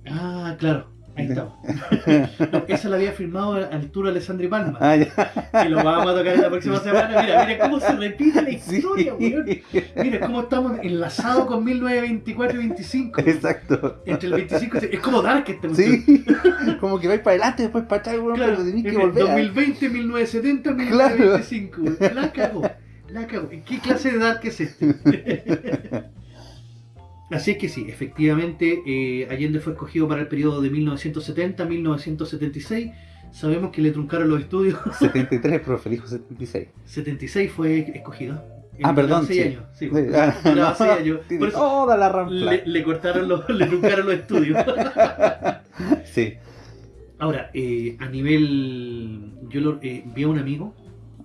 B: Ah, claro, Ahí estamos. [LAUGHS] No, esa la había firmado Arturo Alessandri Palma.
C: Ah, ya.
B: Y lo vamos a tocar en la próxima [LAUGHS] semana. Mira, mira cómo se repite la
C: Sí.
B: historia, weón. Mira cómo estamos enlazados con 1924 y 25.
C: Exacto.
B: Entre el 25 y... Es como Dark este
C: Sí, [LAUGHS] como que vais para adelante, después para atrás, weón,
B: Claro,
C: pero tenés que volver. a-
B: 2020, 1970, 1925. weón. La cagó. La. ¿Qué clase de Dark es este? [LAUGHS] Así es que sí, efectivamente, eh, Allende fue escogido para el periodo de 1970 a 1976. Sabemos que le truncaron los estudios.
C: 73, profe, dijo 76.
B: 76 fue escogido.
C: Ah, perdón,
B: duraba seis
C: sí.
B: años. Sí,
C: Sí, ah, [LAUGHS] no,
B: años. Por eso
C: toda la rampla.
B: le, le cortaron los, le truncaron los estudios. [LAUGHS]
C: Sí.
B: Ahora, eh, a nivel. Yo lo, eh, vi a un amigo,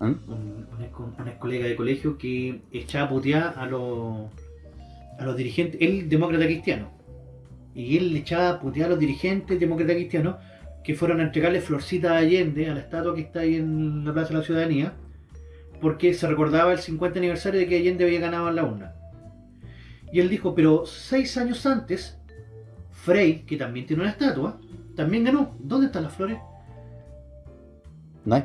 C: ¿Ah?
B: un, un ex, un ex colega de colegio, que echaba a putear a los, a los dirigentes. Él, demócrata cristiano. Y él le echaba a putear a los dirigentes demócratas cristianos que fueron a entregarle florcitas a Allende, a la estatua que está ahí en la Plaza de la Ciudadanía, porque se recordaba el 50 aniversario de que Allende había ganado en la urna. Y él dijo, pero seis años antes, Frey, que también tiene una estatua, también ganó. ¿Dónde están las flores?
C: No hay.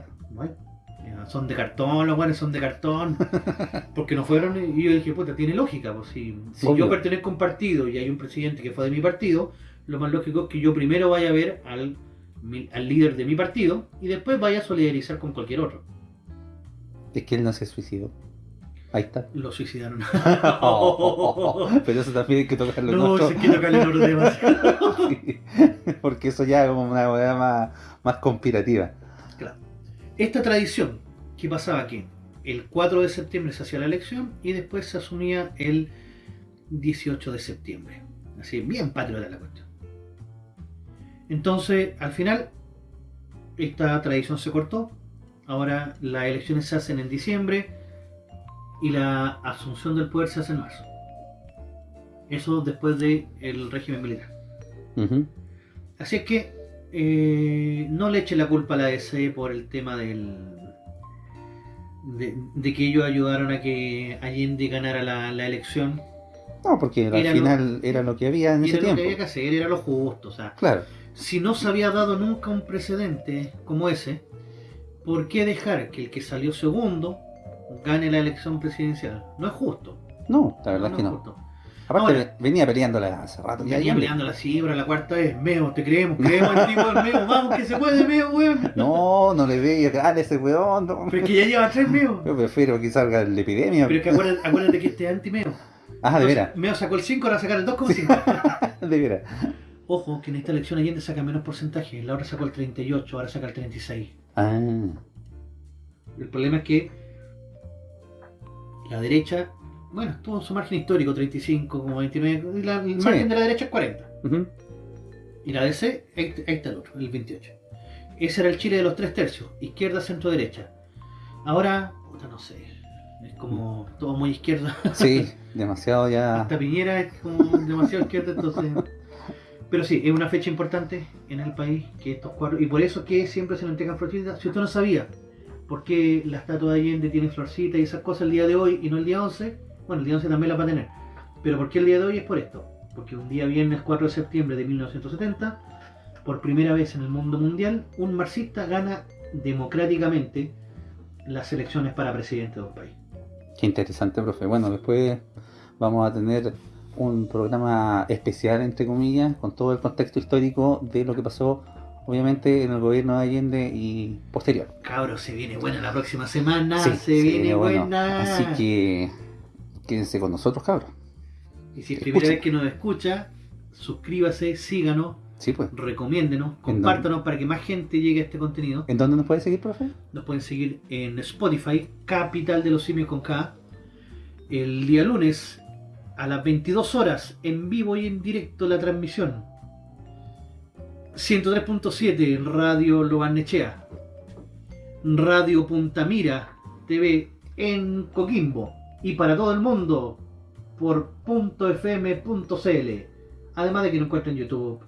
B: Hay. Son de cartón, los buenos son de cartón. [LAUGHS] Porque no fueron. Y yo dije, puta, tiene lógica. Pues si, yo pertenezco a un partido y hay un presidente que fue de mi partido, lo más lógico es que yo primero vaya a ver al, al líder de mi partido y después vaya a solidarizar con cualquier otro.
C: Es que él no se suicidó. Ahí está.
B: Lo suicidaron. [LAUGHS]
C: Pero eso también hay que tocarlo
B: no, se quiero tocarle en otro tema. [LAUGHS]
C: Sí. Porque eso ya es como una weá más, más conspirativa.
B: Claro. Esta tradición que pasaba que el 4 de septiembre se hacía la elección y después se asumía el 18 de septiembre. Así, bien patriota la cuestión. Entonces, al final, esta tradición se cortó. Ahora las elecciones se hacen en diciembre y la asunción del poder se hace en marzo. Eso después del régimen militar. Así es que eh, no le eche la culpa a la DC por el tema del de, de que ellos ayudaron a que Allende ganara la, la elección.
C: No, porque al
B: lo-
C: final era lo que había en ese
B: era lo que
C: tiempo.
B: había que hacer, era lo justo. O sea,
C: Claro.
B: si no se había dado nunca un precedente como ese, ¿por qué dejar que el que salió segundo gane la elección presidencial? No es justo.
C: No, la verdad es que
B: es
C: no.
B: justo.
C: Aparte,
B: Ahora-
C: venía peleándola hace rato.
B: Ya
C: ya, ya.
B: peleando la cuarta vez. Meo, te creemos, creemos en ti, weón, Meo, vamos que se puede, Meo, weón.
C: No, no le veía dale ese weón. no.
B: Pero es que ya lleva tres Meo. [LAUGHS]
C: Yo prefiero que salga la epidemia.
B: Pero es que acuérdate, acuérdate que este es anti-Meo.
C: Ah, de veras.
B: Meo sacó el 5, ahora sacar el 2,5. [LAUGHS]
C: De veras.
B: Ojo, que en esta elección Allende saca menos porcentaje. La otra sacó el 38, ahora saca el 36.
C: Ah,
B: El problema es que la derecha, bueno, tuvo su margen histórico, 35, como 29. y la- el
C: Sí.
B: margen de la derecha es 40.
C: ujú.
B: Y la DC, ahí, ahí está el otro, el 28. Ese era el Chile de los tres tercios, izquierda, centro, derecha. Ahora, puta, no sé, es como todo muy izquierda. [LAUGHS]
C: Sí, demasiado ya.
B: Hasta Piñera es como demasiado izquierda, entonces. Pero sí, es una fecha importante en el país que estos cuatro. Y por eso que siempre se le entregan florcitas. Si usted no sabía por qué la estatua de Allende tiene florcitas y esas cosas el día de hoy y no el día 11, bueno, el día 11 también la va a tener. Pero ¿por qué el día de hoy es por esto? Porque un día viernes 4 de septiembre de 1970, por primera vez en el mundo mundial, un marxista gana democráticamente las elecciones para presidente de un país.
C: Qué interesante, profe. Bueno, después vamos a tener un programa especial, entre comillas, con todo el contexto histórico de lo que pasó, obviamente, en el gobierno de Allende y posterior.
B: Cabros, se viene buena la próxima semana,
C: Sí,
B: se,
C: se
B: viene
C: viene bueno.
B: buena.
C: Así que quédense con nosotros, cabros.
B: Y si es primera
C: escuchen.
B: vez que nos escucha, suscríbase, síganos,
C: Sí, pues.
B: recomiéndenos, compártanos para que más gente llegue a este contenido.
C: ¿En dónde nos puede seguir, profe?
B: Nos pueden seguir en Spotify, Capital de los Simios con K. El día lunes a las 22 horas, en vivo y en directo la transmisión. 103.7 Radio Lobarnechea. Radio Puntamira TV en Coquimbo. Y para todo el mundo por .fm.cl. Además de que nos encuentra en YouTube.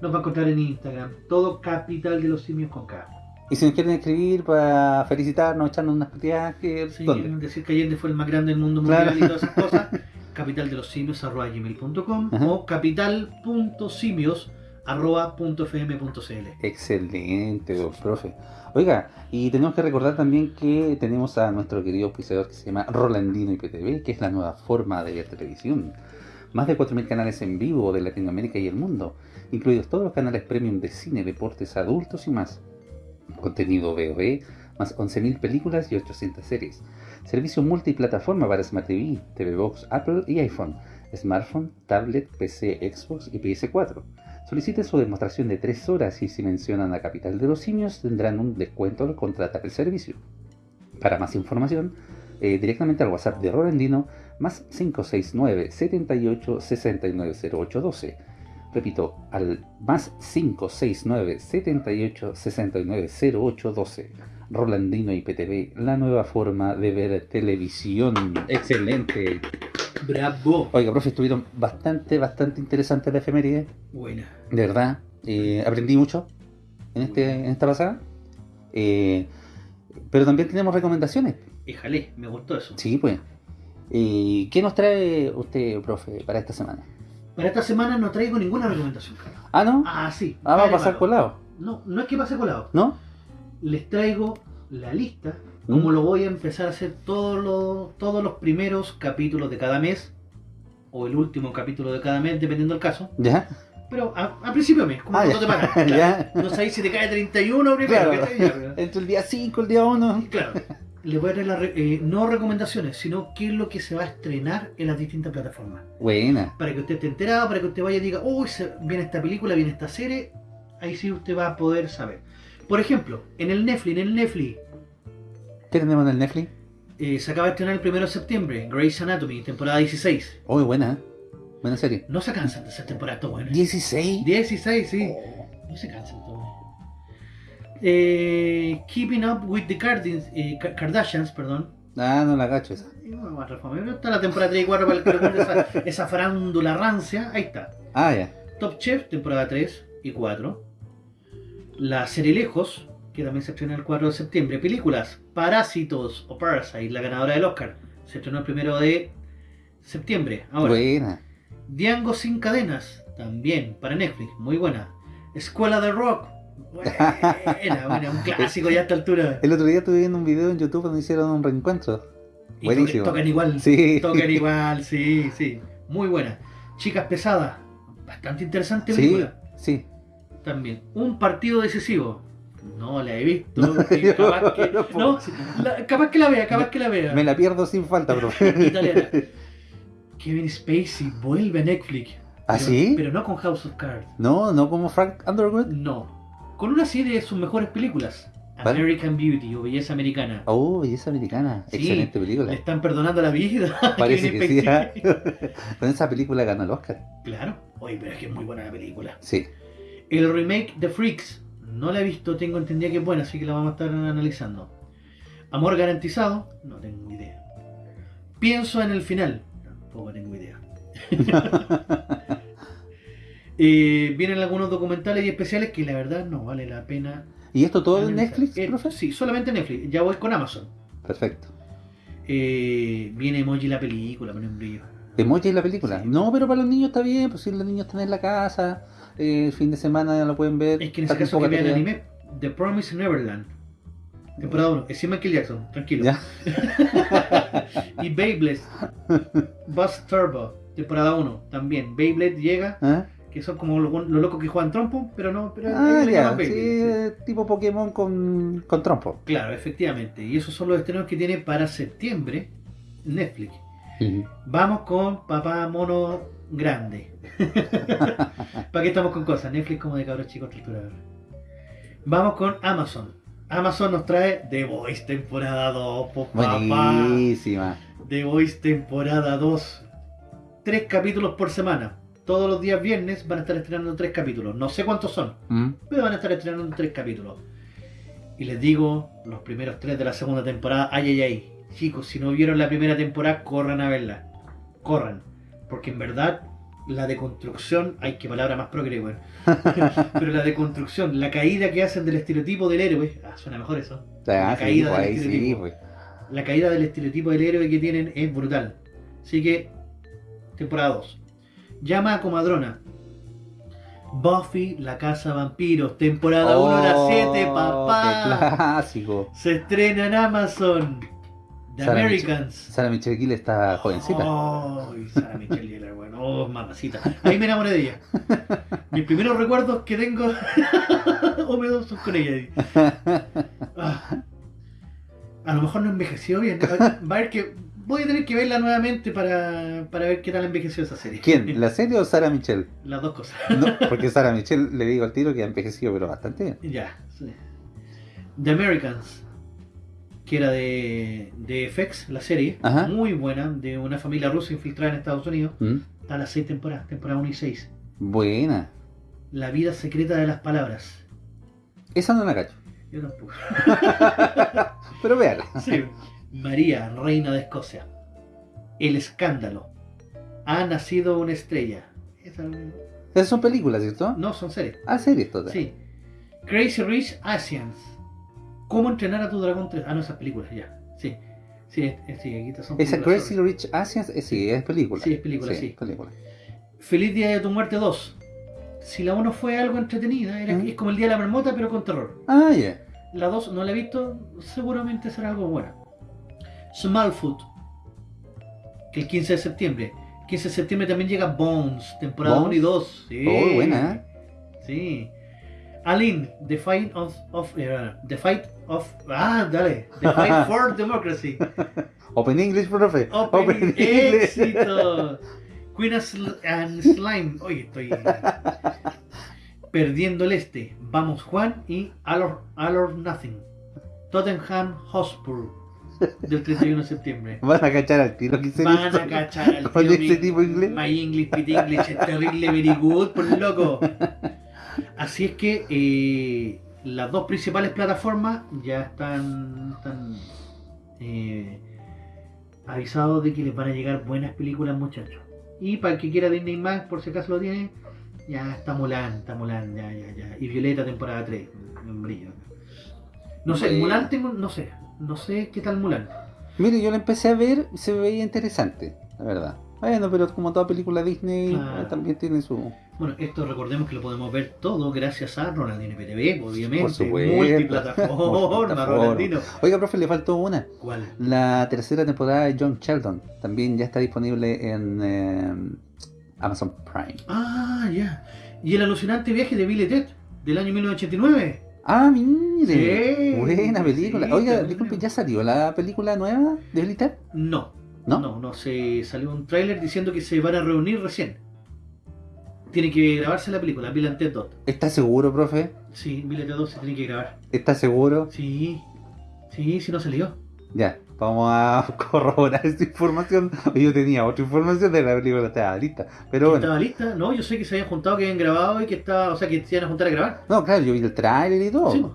B: Nos va a encontrar en Instagram. Todo Capital de los Simios con K.
C: Y si nos quieren escribir para felicitarnos, echarnos unas partidas, que
B: Sí,
C: ¿dónde?
B: decir que Allende fue el más grande del mundo
C: Claro.
B: mundial y todas esas cosas. [LAUGHS] capital de los simios arroba gmail.com o capital.simios arroba punto fm punto cl.
C: Excelente, profe. Oiga, y tenemos que recordar también que tenemos a nuestro querido auspiciador que se llama Rolandino IPTV, que es la nueva forma de ver televisión. Más de 4.000 canales en vivo de Latinoamérica y el mundo, incluidos todos los canales premium de cine, deportes, adultos y más. Contenido VOD, más 11.000 películas y 800 series. Servicio multiplataforma para Smart TV, TV Box, Apple y iPhone, smartphone, tablet, PC, Xbox y PS4. Soliciten su demostración de 3 horas y si mencionan la capital de los simios tendrán un descuento al contratar el servicio. Para más información, eh, directamente al WhatsApp de Rolandino, más 569 78 690812. Repito, al más 569 78 690812. Rolandino IPTV, la nueva forma de ver televisión. Excelente.
B: Bravo.
C: Oiga, profe, estuvieron bastante, bastante interesantes la efeméride.
B: Buena.
C: De verdad, eh, aprendí mucho en, este, en esta pasada. Eh, pero también tenemos recomendaciones.
B: Éjale, me gustó eso.
C: Sí, pues. Eh, ¿Qué nos trae usted, profe, para esta semana?
B: Para esta semana no traigo ninguna recomendación. Carlos.
C: Ah, ¿no?
B: Ah, sí.
C: Ah, va a pasar
B: malo.
C: colado,
B: No, no es que pase colado.
C: ¿no?
B: Les traigo la lista, como
C: ¿Mm?
B: lo voy a empezar a hacer todos los, todos los primeros capítulos de cada mes, o el último capítulo de cada mes, dependiendo del caso.
C: ¿Ya?
B: Pero a, a principio de mes, como
C: Ah, [LAUGHS]
B: no te pagan. claro.
C: Ya.
B: No sabéis si te cae 31 primero.
C: Claro.
B: pero-
C: Entre el día 5 y el día 1.
B: Claro. Les voy a traer las eh, no recomendaciones, sino qué es lo que se va a estrenar en las distintas plataformas.
C: Buena.
B: Para que usted esté enterado, para que usted vaya y diga, uy, se- viene esta película, viene esta serie. Ahí sí usted va a poder saber. Por ejemplo, en el Netflix, en el Netflix,
C: ¿Qué tenemos en el Netflix?
B: eh, se acaba de estrenar el 1 de septiembre, Grey's Anatomy, temporada 16.
C: Uy, buena. ¿eh? Buena serie.
B: No se cansan de hacer temporada buena.
C: 16.
B: 16, sí. No se cansan. Eh, Keeping Up with the Kardashians, eh, Ka- Kardashians, perdón.
C: Ah, no la gacho esa.
B: Más Está la temporada 3 y 4 para el que esa, [LAUGHS] esa farándula rancia. Ahí está.
C: Ah, ya.
B: Top Chef, temporada 3 y 4. La serie Lejos, que también se estrenó el 4 de septiembre. Películas, Parásitos o Parasite, la ganadora del Oscar. Se estrenó el 1 de septiembre. Ahora,
C: Buena.
B: Diango sin cadenas, también para Netflix, muy buena. Escuela de Rock, buena, [LAUGHS] buena, un clásico ya a esta altura.
C: El otro día estuve viendo un video en YouTube donde hicieron un reencuentro.
B: Y
C: Buenísimo.
B: tocan, igual,
C: Sí.
B: tocan [LAUGHS] igual, sí, sí. Muy buena. Chicas pesadas, bastante interesante
C: Sí,
B: película.
C: sí.
B: También. Un partido decisivo. No la he visto.
C: No,
B: capaz, que,
C: no puedo.
B: no, la- capaz que la vea, capaz que la vea.
C: Me la pierdo sin falta, profe. [LAUGHS]
B: Italiana. Kevin Spacey vuelve a Netflix.
C: ¿Ah,
B: Pero-
C: sí?
B: Pero no con House of Cards.
C: No, no como Frank Underwood.
B: No. Con una serie de sus mejores películas. American Beauty o Belleza Americana.
C: Oh, belleza americana.
B: Sí,
C: Excelente
B: Le
C: película.
B: están perdonando la vida.
C: Parece que sí. ¿ah? [LAUGHS] Con esa película ganó el Oscar.
B: Claro. Oye, pero es que es muy buena la película.
C: Sí.
B: El remake de Freaks. No la he visto, tengo entendido que es buena, así que la vamos a estar analizando. Amor garantizado. No tengo idea. Pienso en el final. Tampoco tengo idea. [LAUGHS] [LAUGHS] Eh, vienen algunos documentales y especiales que la verdad no vale la pena.
C: ¿Y esto todo en. Netflix,
B: Eh,
C: profe?
B: Sí, solamente Netflix. Ya voy con Amazon.
C: Perfecto.
B: Eh, viene Emoji la película, pone un brillo.
C: Emoji la película.
B: Sí.
C: No, pero para los niños está bien, pues si los niños están en la casa, eh, el fin de semana ya lo pueden ver.
B: Es que en ese caso que vean
C: tarea.
B: anime, The Promise Neverland. Temporada 1, es Michael Jackson, tranquilo.
C: Ya. [LAUGHS]
B: y Beyblade, Buzz Turbo, temporada 1, también. Beyblade llega,
C: ¿Ah?
B: que son como los, los locos que juegan trompo, pero no, pero
C: Ah, ya, sí, eh, tipo Pokémon con, con trompo.
B: Claro, efectivamente. Y esos son los estrenos que tiene para septiembre Netflix. Vamos con Papá Mono Grande. [LAUGHS] ¿Para qué estamos con cosas? Netflix como de cabros chicos triturador. Vamos con Amazon. Amazon nos trae The Voice temporada 2, po, papá.
C: Buenísima.
B: The Voice temporada 2. Tres capítulos por semana. Todos los días viernes van a estar estrenando tres capítulos. No sé cuántos son,
C: Mm.
B: pero van a estar estrenando tres capítulos. Y les digo, los primeros tres de la segunda temporada, ay, ay, ay. Chicos, si no vieron la primera temporada, corran a verla. Corran. Porque en verdad, la deconstrucción, ay, qué palabra más progre, weón. [LAUGHS] Pero la deconstrucción, la caída que hacen del estereotipo del héroe, ah, suena mejor eso. La caída
C: pues,
B: del
C: ahí
B: estereotipo.
C: pues.
B: La caída del estereotipo del héroe que tienen es brutal. Así que, temporada 2. Llama a Comadrona. Buffy, la casa vampiros, temporada 1 a las 7,
C: Oh,
B: papá.
C: qué clásico.
B: Se estrena en Amazon. The
C: Sarah
B: Americans.
C: Sara Michelle Gill está jovencita.
B: Ay, Sarah Michelle Gellar, bueno, oh, mamacita. Ahí me enamoré de ella. [LAUGHS] Mis primeros recuerdos que tengo [LAUGHS] húmedos son con ella. Ah. A lo mejor no envejeció bien. Va a ver que voy a tener que verla nuevamente para, para ver qué tal envejeció esa serie.
C: ¿Quién? ¿La serie o Sara Michelle?
B: Las dos cosas.
C: No, porque Sara Michelle le digo al tiro que ha envejecido, pero bastante bien.
B: Ya, sí. The Americans, que era de, de FX, la serie,
C: Ajá.
B: muy buena, de una familia rusa infiltrada en Estados Unidos.
C: ¿Mm?
B: Está las seis temporadas, temporada 1 y 6.
C: Buena.
B: La vida secreta de las palabras.
C: Esa no la cacho.
B: Yo tampoco. [LAUGHS]
C: Pero véala. [LAUGHS]
B: Sí. María, reina de Escocia. El escándalo. Ha nacido una estrella. Esa-
C: Esas son películas, ¿cierto?
B: No, son series.
C: Ah, series todas.
B: Sí. Crazy Rich Asians. ¿Cómo entrenar a tu dragón 3? Ah, no, esas películas, ya. Sí. Sí, sí, aquí son
C: Esa Crazy
B: sobre-
C: Rich Asians, eh, sí, es película.
B: Sí, es película, sí.
C: película.
B: Feliz Día de tu Muerte 2. Si la 1 fue algo entretenida, era,
C: Mm.
B: es como el Día de la Marmota, pero con terror.
C: Ah, ya.
B: La 2 no la he visto, seguramente será algo bueno. Smallfoot, que el 15 de septiembre. 15 de septiembre también llega Bones, temporada
C: Bones.
B: 1 y 2. Sí.
C: Oh, buena, ¿eh?
B: Sí. Aline, The Fight of, of eh, The Fight of Ah, dale. The Fight [LAUGHS] for Democracy.
C: Open English, profe.
B: Open, [LAUGHS] éxito. Queen and Sl- and Slime. Oye, estoy [LAUGHS] perdiendo el este. Vamos Juan y All or, All or Nothing. Tottenham Hotspur del 31 de septiembre.
C: Van a cachar al tiro que se
B: Van a cachar al tiro mi-
C: tipo inglés.
B: My English, Pit English, es terrible, very good, por loco. Así es que eh, las dos principales plataformas ya están, están eh, avisados de que les van a llegar buenas películas, muchachos. Y para el que quiera Disney Max, por si acaso lo tiene, ya está Mulan, está Mulan, ya, ya, ya. Y Violeta temporada 3, un brillo. No sé,
C: Bueno.
B: Mulan tengo, no sé, no sé qué tal Mulan.
C: Mire, yo la empecé a ver se veía interesante, la verdad. Bueno, pero como toda película Disney, eh, también tiene su...
B: Bueno, esto recordemos que lo podemos ver todo gracias a Ronaldinho PTV, obviamente.
C: Por supuesto.
B: Multiplataforma. Ronaldinho.
C: Oiga, profe, le faltó una.
B: ¿Cuál?
C: La tercera temporada de John Sheldon también ya está disponible en eh, Amazon Prime.
B: Ah, ya. Y el alucinante viaje de Billy Ted, del año 1989.
C: Ah, mire.
B: Sí,
C: Buena película.
B: sí,
C: Oiga, disculpe. ¿ya salió la película nueva de Billy Ted?
B: No.
C: ¿No?
B: No, no, se salió un tráiler diciendo que se van a reunir recién. Tiene que grabarse la película, Bill and Ted 2.
C: ¿Está seguro, profe?
B: Sí, Bill and Ted 2 se tiene que grabar.
C: ¿Está seguro?
B: Sí, sí, sí no salió.
C: Ya, vamos a [LAUGHS] corroborar esta información. Yo tenía otra información de la película, estaba lista. Pero bueno.
B: ¿Estaba lista? No, yo sé que se habían juntado, que habían grabado y que estaba, o sea, que se iban a juntar a grabar.
C: No, claro, yo vi el tráiler y todo.
B: Sí.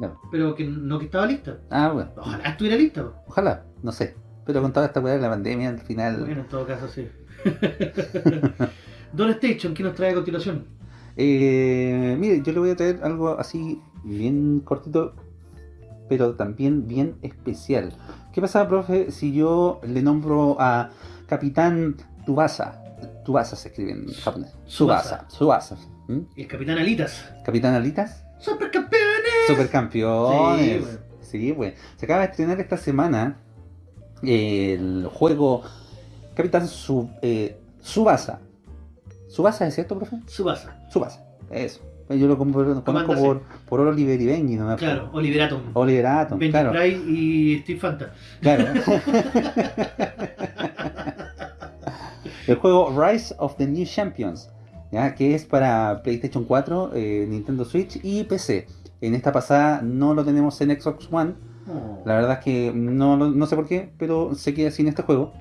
C: Ya.
B: pero que no que estaba lista.
C: Ah, bueno.
B: Ojalá estuviera lista.
C: Ojalá, no sé. Pero con toda esta weá de la pandemia, al final.
B: Bueno, en todo caso, sí. [LAUGHS] Don Station, ¿qué nos trae a continuación?
C: Eh, mire, yo le voy a traer algo así, bien cortito, pero también bien especial. ¿Qué pasa, profe, si yo le nombro a Capitán Tubasa? Tubasa se escribe en japonés.
B: Tsubasa.
C: Tsubasa. ¿Mm?
B: El Capitán Alitas.
C: Capitán Alitas.
B: ¡Supercampeones!
C: Supercampeones.
B: Sí,
C: Sí, pues. Se acaba de estrenar esta semana el juego Capitán eh, Subasa. ¿Subasa es cierto, profe?
B: Subasa.
C: Subasa. Eso. Yo lo conozco por, por Oliver y Benji, ¿no?
B: Claro, Oliver Atom.
C: Oliver Atom,
B: Benji
C: claro.
B: Y Steve Fanta.
C: Claro. [LAUGHS] el juego Rise of the New Champions, ¿ya? que es para PlayStation 4, eh, Nintendo Switch y PC. En esta pasada no lo tenemos en Xbox One.
B: Oh.
C: La verdad es que no, no sé por qué, pero se queda sin este juego.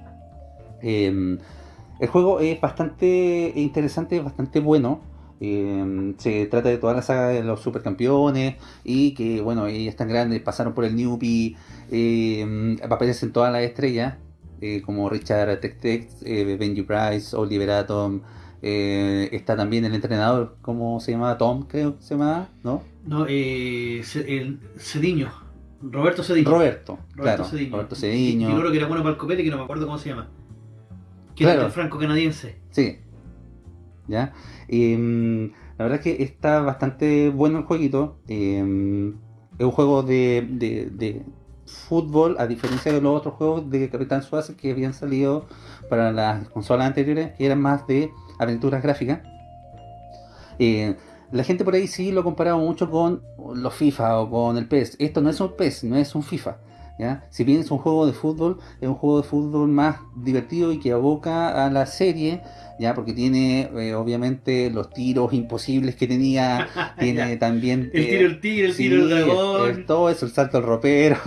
C: Eh, el juego es bastante interesante, bastante bueno. Eh, se trata de toda la saga de los supercampeones y que, bueno, ellos tan grandes, pasaron por el Newbie, eh, aparecen todas las estrellas, eh, como Richard Tex-Tex, eh, Benji Price, Oliver Atom, eh, está también el entrenador, ¿cómo se llama? Tom, creo que se llama, ¿no?
B: No, eh, Cediño. Roberto Cediño.
C: Roberto,
B: Roberto
C: claro,
B: Cediño.
C: Roberto
B: Y, y
C: Cediño.
B: otro que era bueno para el copete, que no me acuerdo cómo se llama. Que
C: Claro.
B: era franco-canadiense.
C: Sí. ¿Ya? Mm, La verdad es que está bastante bueno el jueguito. eh, es un juego de, de- de fútbol, a diferencia de los otros juegos de Capitán Suárez que habían salido para las consolas anteriores, que eran más de aventuras gráficas. Eh, la gente por ahí sí lo comparaba mucho con los FIFA o con el PES. Esto no es un PES, no es un FIFA. ¿ya? Si bien es un juego de fútbol, es un juego de fútbol más divertido y que aboca a la serie, ya porque tiene eh, obviamente los tiros imposibles que tenía, [LAUGHS] tiene también
B: El
C: eh,
B: tiro el tigre, el
C: sí,
B: tiro el
C: el-
B: dragón,
C: el- todo eso, el salto al ropero, [LAUGHS]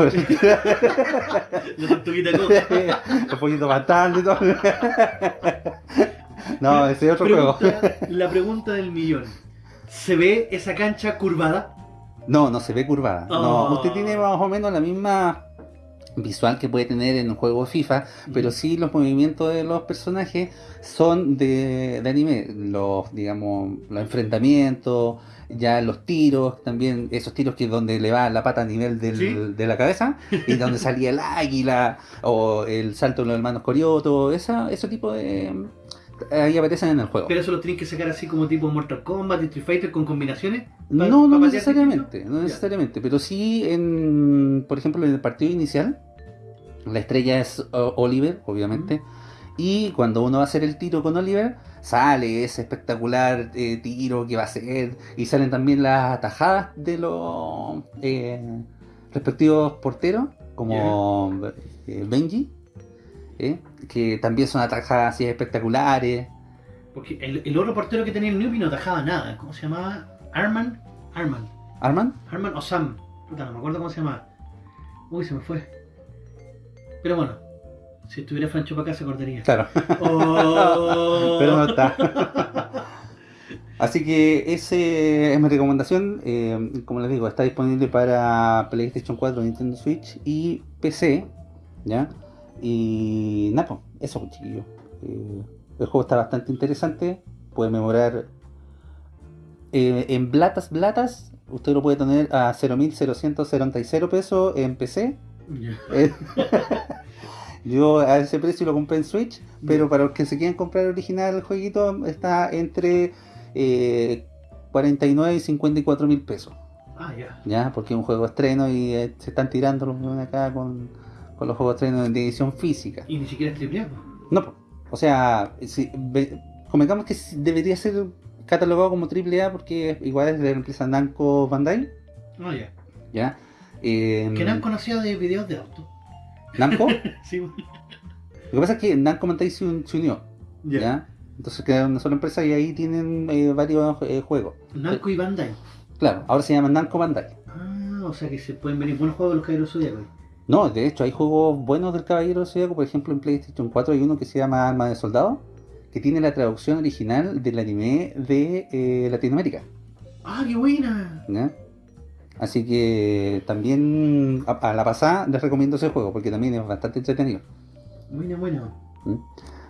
B: la tortuguita
C: el [LAUGHS] pollito y todo. no, ese es otro juego.
B: La pregunta del millón. ¿Se ve esa cancha curvada?
C: No, no se ve curvada. No,
B: Oh.
C: usted tiene más o menos la misma visual que puede tener en un juego FIFA, pero sí los movimientos de los personajes son de, de anime. Los, digamos, los enfrentamientos, ya los tiros, también esos tiros que donde le va la pata a nivel del-
B: Sí.
C: de la cabeza, y donde [LAUGHS] salía el águila, o el salto de los hermanos Corioto, esa, ese tipo de... Ahí aparecen en el juego.
B: Pero eso lo tienen que sacar así como tipo Mortal Kombat, Street Fighter con combinaciones.
C: No, no necesariamente, no necesariamente, pero sí en, por ejemplo, en el partido inicial, la estrella es Oliver, obviamente, y cuando uno va a hacer el tiro con Oliver, sale ese espectacular eh, tiro que va a hacer, y salen también las atajadas de los eh, respectivos porteros, como eh, Benji, eh, que también son atajadas así espectaculares.
B: Porque el, el otro portero que tenía el Newbie no atajaba nada. ¿Cómo se llamaba? Arman. Arman.
C: ¿Arman?
B: Arman o Sam. Puta, no me acuerdo cómo se llamaba. Uy, se me fue. Pero bueno, si estuviera Francho para acá se acordaría.
C: Claro. [LAUGHS]
B: Oh. [LAUGHS]
C: pero no está. Así que ese es mi recomendación. eh, como les digo, está disponible para PlayStation 4, Nintendo Switch y PC. ¿Ya? Y nada, pues, eso, chiquillos. Eh, el juego está bastante interesante. Puede memorar eh, en blatas, blatas. Usted lo puede tener a 0.000 pesos en PC. Eh, [LAUGHS] Yo a ese precio lo compré en Switch, pero para los que se quieran comprar el original el jueguito está entre eh, 49 y 54 mil pesos,
B: Ah, ya.
C: ¿ya? Porque es un juego estreno y se están tirando los acá con, con los juegos de estreno de edición física.
B: Y ni siquiera es triple.
C: No, o sea, si, convengamos que debería ser catalogado como AAA porque igual es de la empresa Namco Bandai,
B: Ah, ya.
C: ¿ya? Eh,
B: Que Namco conocía de videos de auto.
C: ¿Namco? [LAUGHS]
B: Sí,
C: Lo que pasa es que Namco Bandai se, un- se unió,
B: ya.
C: ¿ya? Entonces quedaron una sola empresa y ahí tienen eh, varios eh, juegos.
B: Namco y Bandai.
C: Claro, ahora se llaman Namco Bandai.
B: Ah, o sea que se pueden venir buenos juegos de los Caballeros Zodíacos.
C: No, de hecho hay juegos buenos del Caballero Zodíaco, por ejemplo en PlayStation 4 hay uno que se llama Alma de Soldado, que tiene la traducción original del anime de eh, Latinoamérica.
B: Ah, qué buena.
C: ¿ya? Así que también a, a la pasada les recomiendo ese juego porque también es bastante entretenido.
B: Buena, buena.
C: ¿Mm?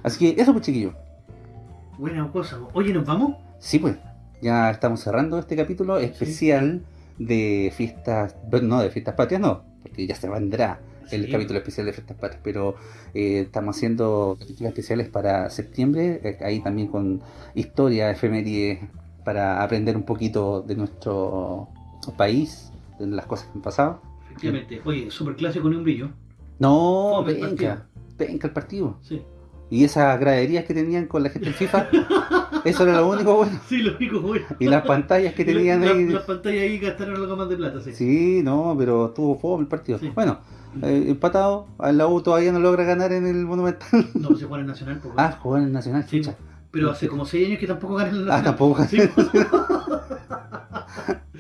C: Así que eso pues chiquillos.
B: Buena cosa. Oye, ¿nos vamos?
C: Sí, pues, ya estamos cerrando este capítulo especial de fiestas, bueno, no de fiestas patrias, no, porque ya se vendrá el
B: Sí.
C: capítulo especial de fiestas patrias, pero eh, estamos haciendo capítulos especiales para septiembre, eh, ahí también con historia, efemérides, para aprender un poquito de nuestro país, de las cosas que han pasado.
B: Efectivamente. Oye, super clásico ni un brillo.
C: No, venga, venga el partido.
B: Sí.
C: Y esas graderías que tenían con la gente del FIFA, [LAUGHS] eso era lo único bueno.
B: Sí, los picos, güey.
C: Y las pantallas que [LAUGHS] tenían
B: La-
C: ahí.
B: Las pantallas ahí gastaron algo más de plata, sí.
C: Sí, no, pero estuvo fome el partido.
B: Sí.
C: Bueno, eh, empatado, la U todavía no logra ganar en el Monumental.
B: No, pues se juega en el Nacional. pues,
C: Ah, jugó en el Nacional,
B: Sí,
C: chucha.
B: Pero hace como 6 años que tampoco ganan el
C: Ah,
B: Nacional.
C: tampoco.
B: Sí,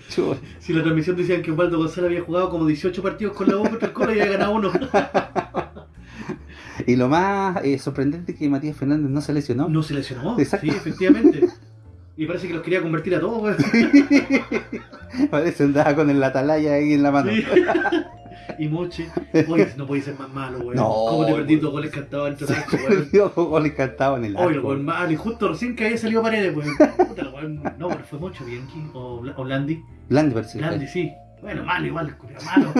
C: Chuta. [LAUGHS]
B: si la transmisión decían que Osvaldo González había jugado como 18 partidos con la U contra el Colo y había ganado uno.
C: Y lo más eh, sorprendente es que Matías Fernández no se lesionó.
B: No se lesionó.
C: Exacto.
B: Sí, efectivamente. [LAUGHS] Y parece que los quería convertir a todos, güey. [LAUGHS]
C: Parece andaba con el atalaya ahí en la mano.
B: Sí. [LAUGHS] Y Moche. Oye, no podía ser más malo, güey.
C: No,
B: ¿Cómo te perdí
C: güey.
B: dos goles cantados en güey?
C: perdió con goles cantados en el
B: Oye, el
C: arco.
B: gol malo. Y justo recién que había salido paredes, pues. Puta, el weón. No, pero fue Mocho, Bianchi. O, o Blandi. Blandi, sí. Bueno, malo igual, malo.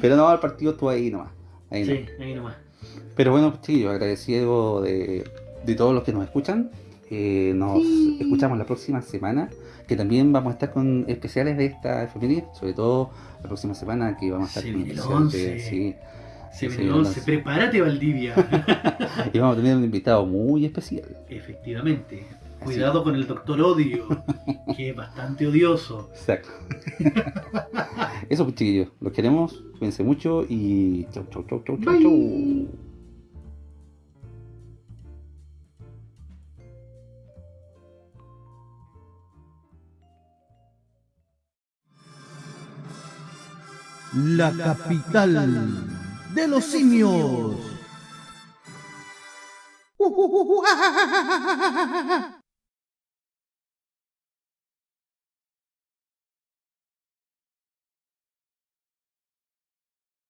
C: Pero no, el partido estuvo ahí nomás. Ahí
B: Sí,
C: nomás.
B: ahí nomás.
C: Pero bueno, chiquillos, agradecido de, de todos los que nos escuchan. Eh, nos
B: Sí.
C: escuchamos la próxima semana, que también vamos a estar con especiales de esta efeméride, sobre todo la próxima semana que vamos a estar
B: Se
C: con
B: el
C: de-
B: 11.
C: sí.
B: Se
C: Sí,
B: viene el
C: sí,
B: 11,
C: no.
B: prepárate Valdivia. [LAUGHS]
C: Y vamos a tener un invitado muy especial.
B: Efectivamente. Cuidado con el doctor Odio, que es bastante odioso.
C: Exacto. Eso pues chiquillos, los queremos, cuídense mucho y chau chau chau chau chau
B: Bye.
C: chau.
A: La capital de los simios.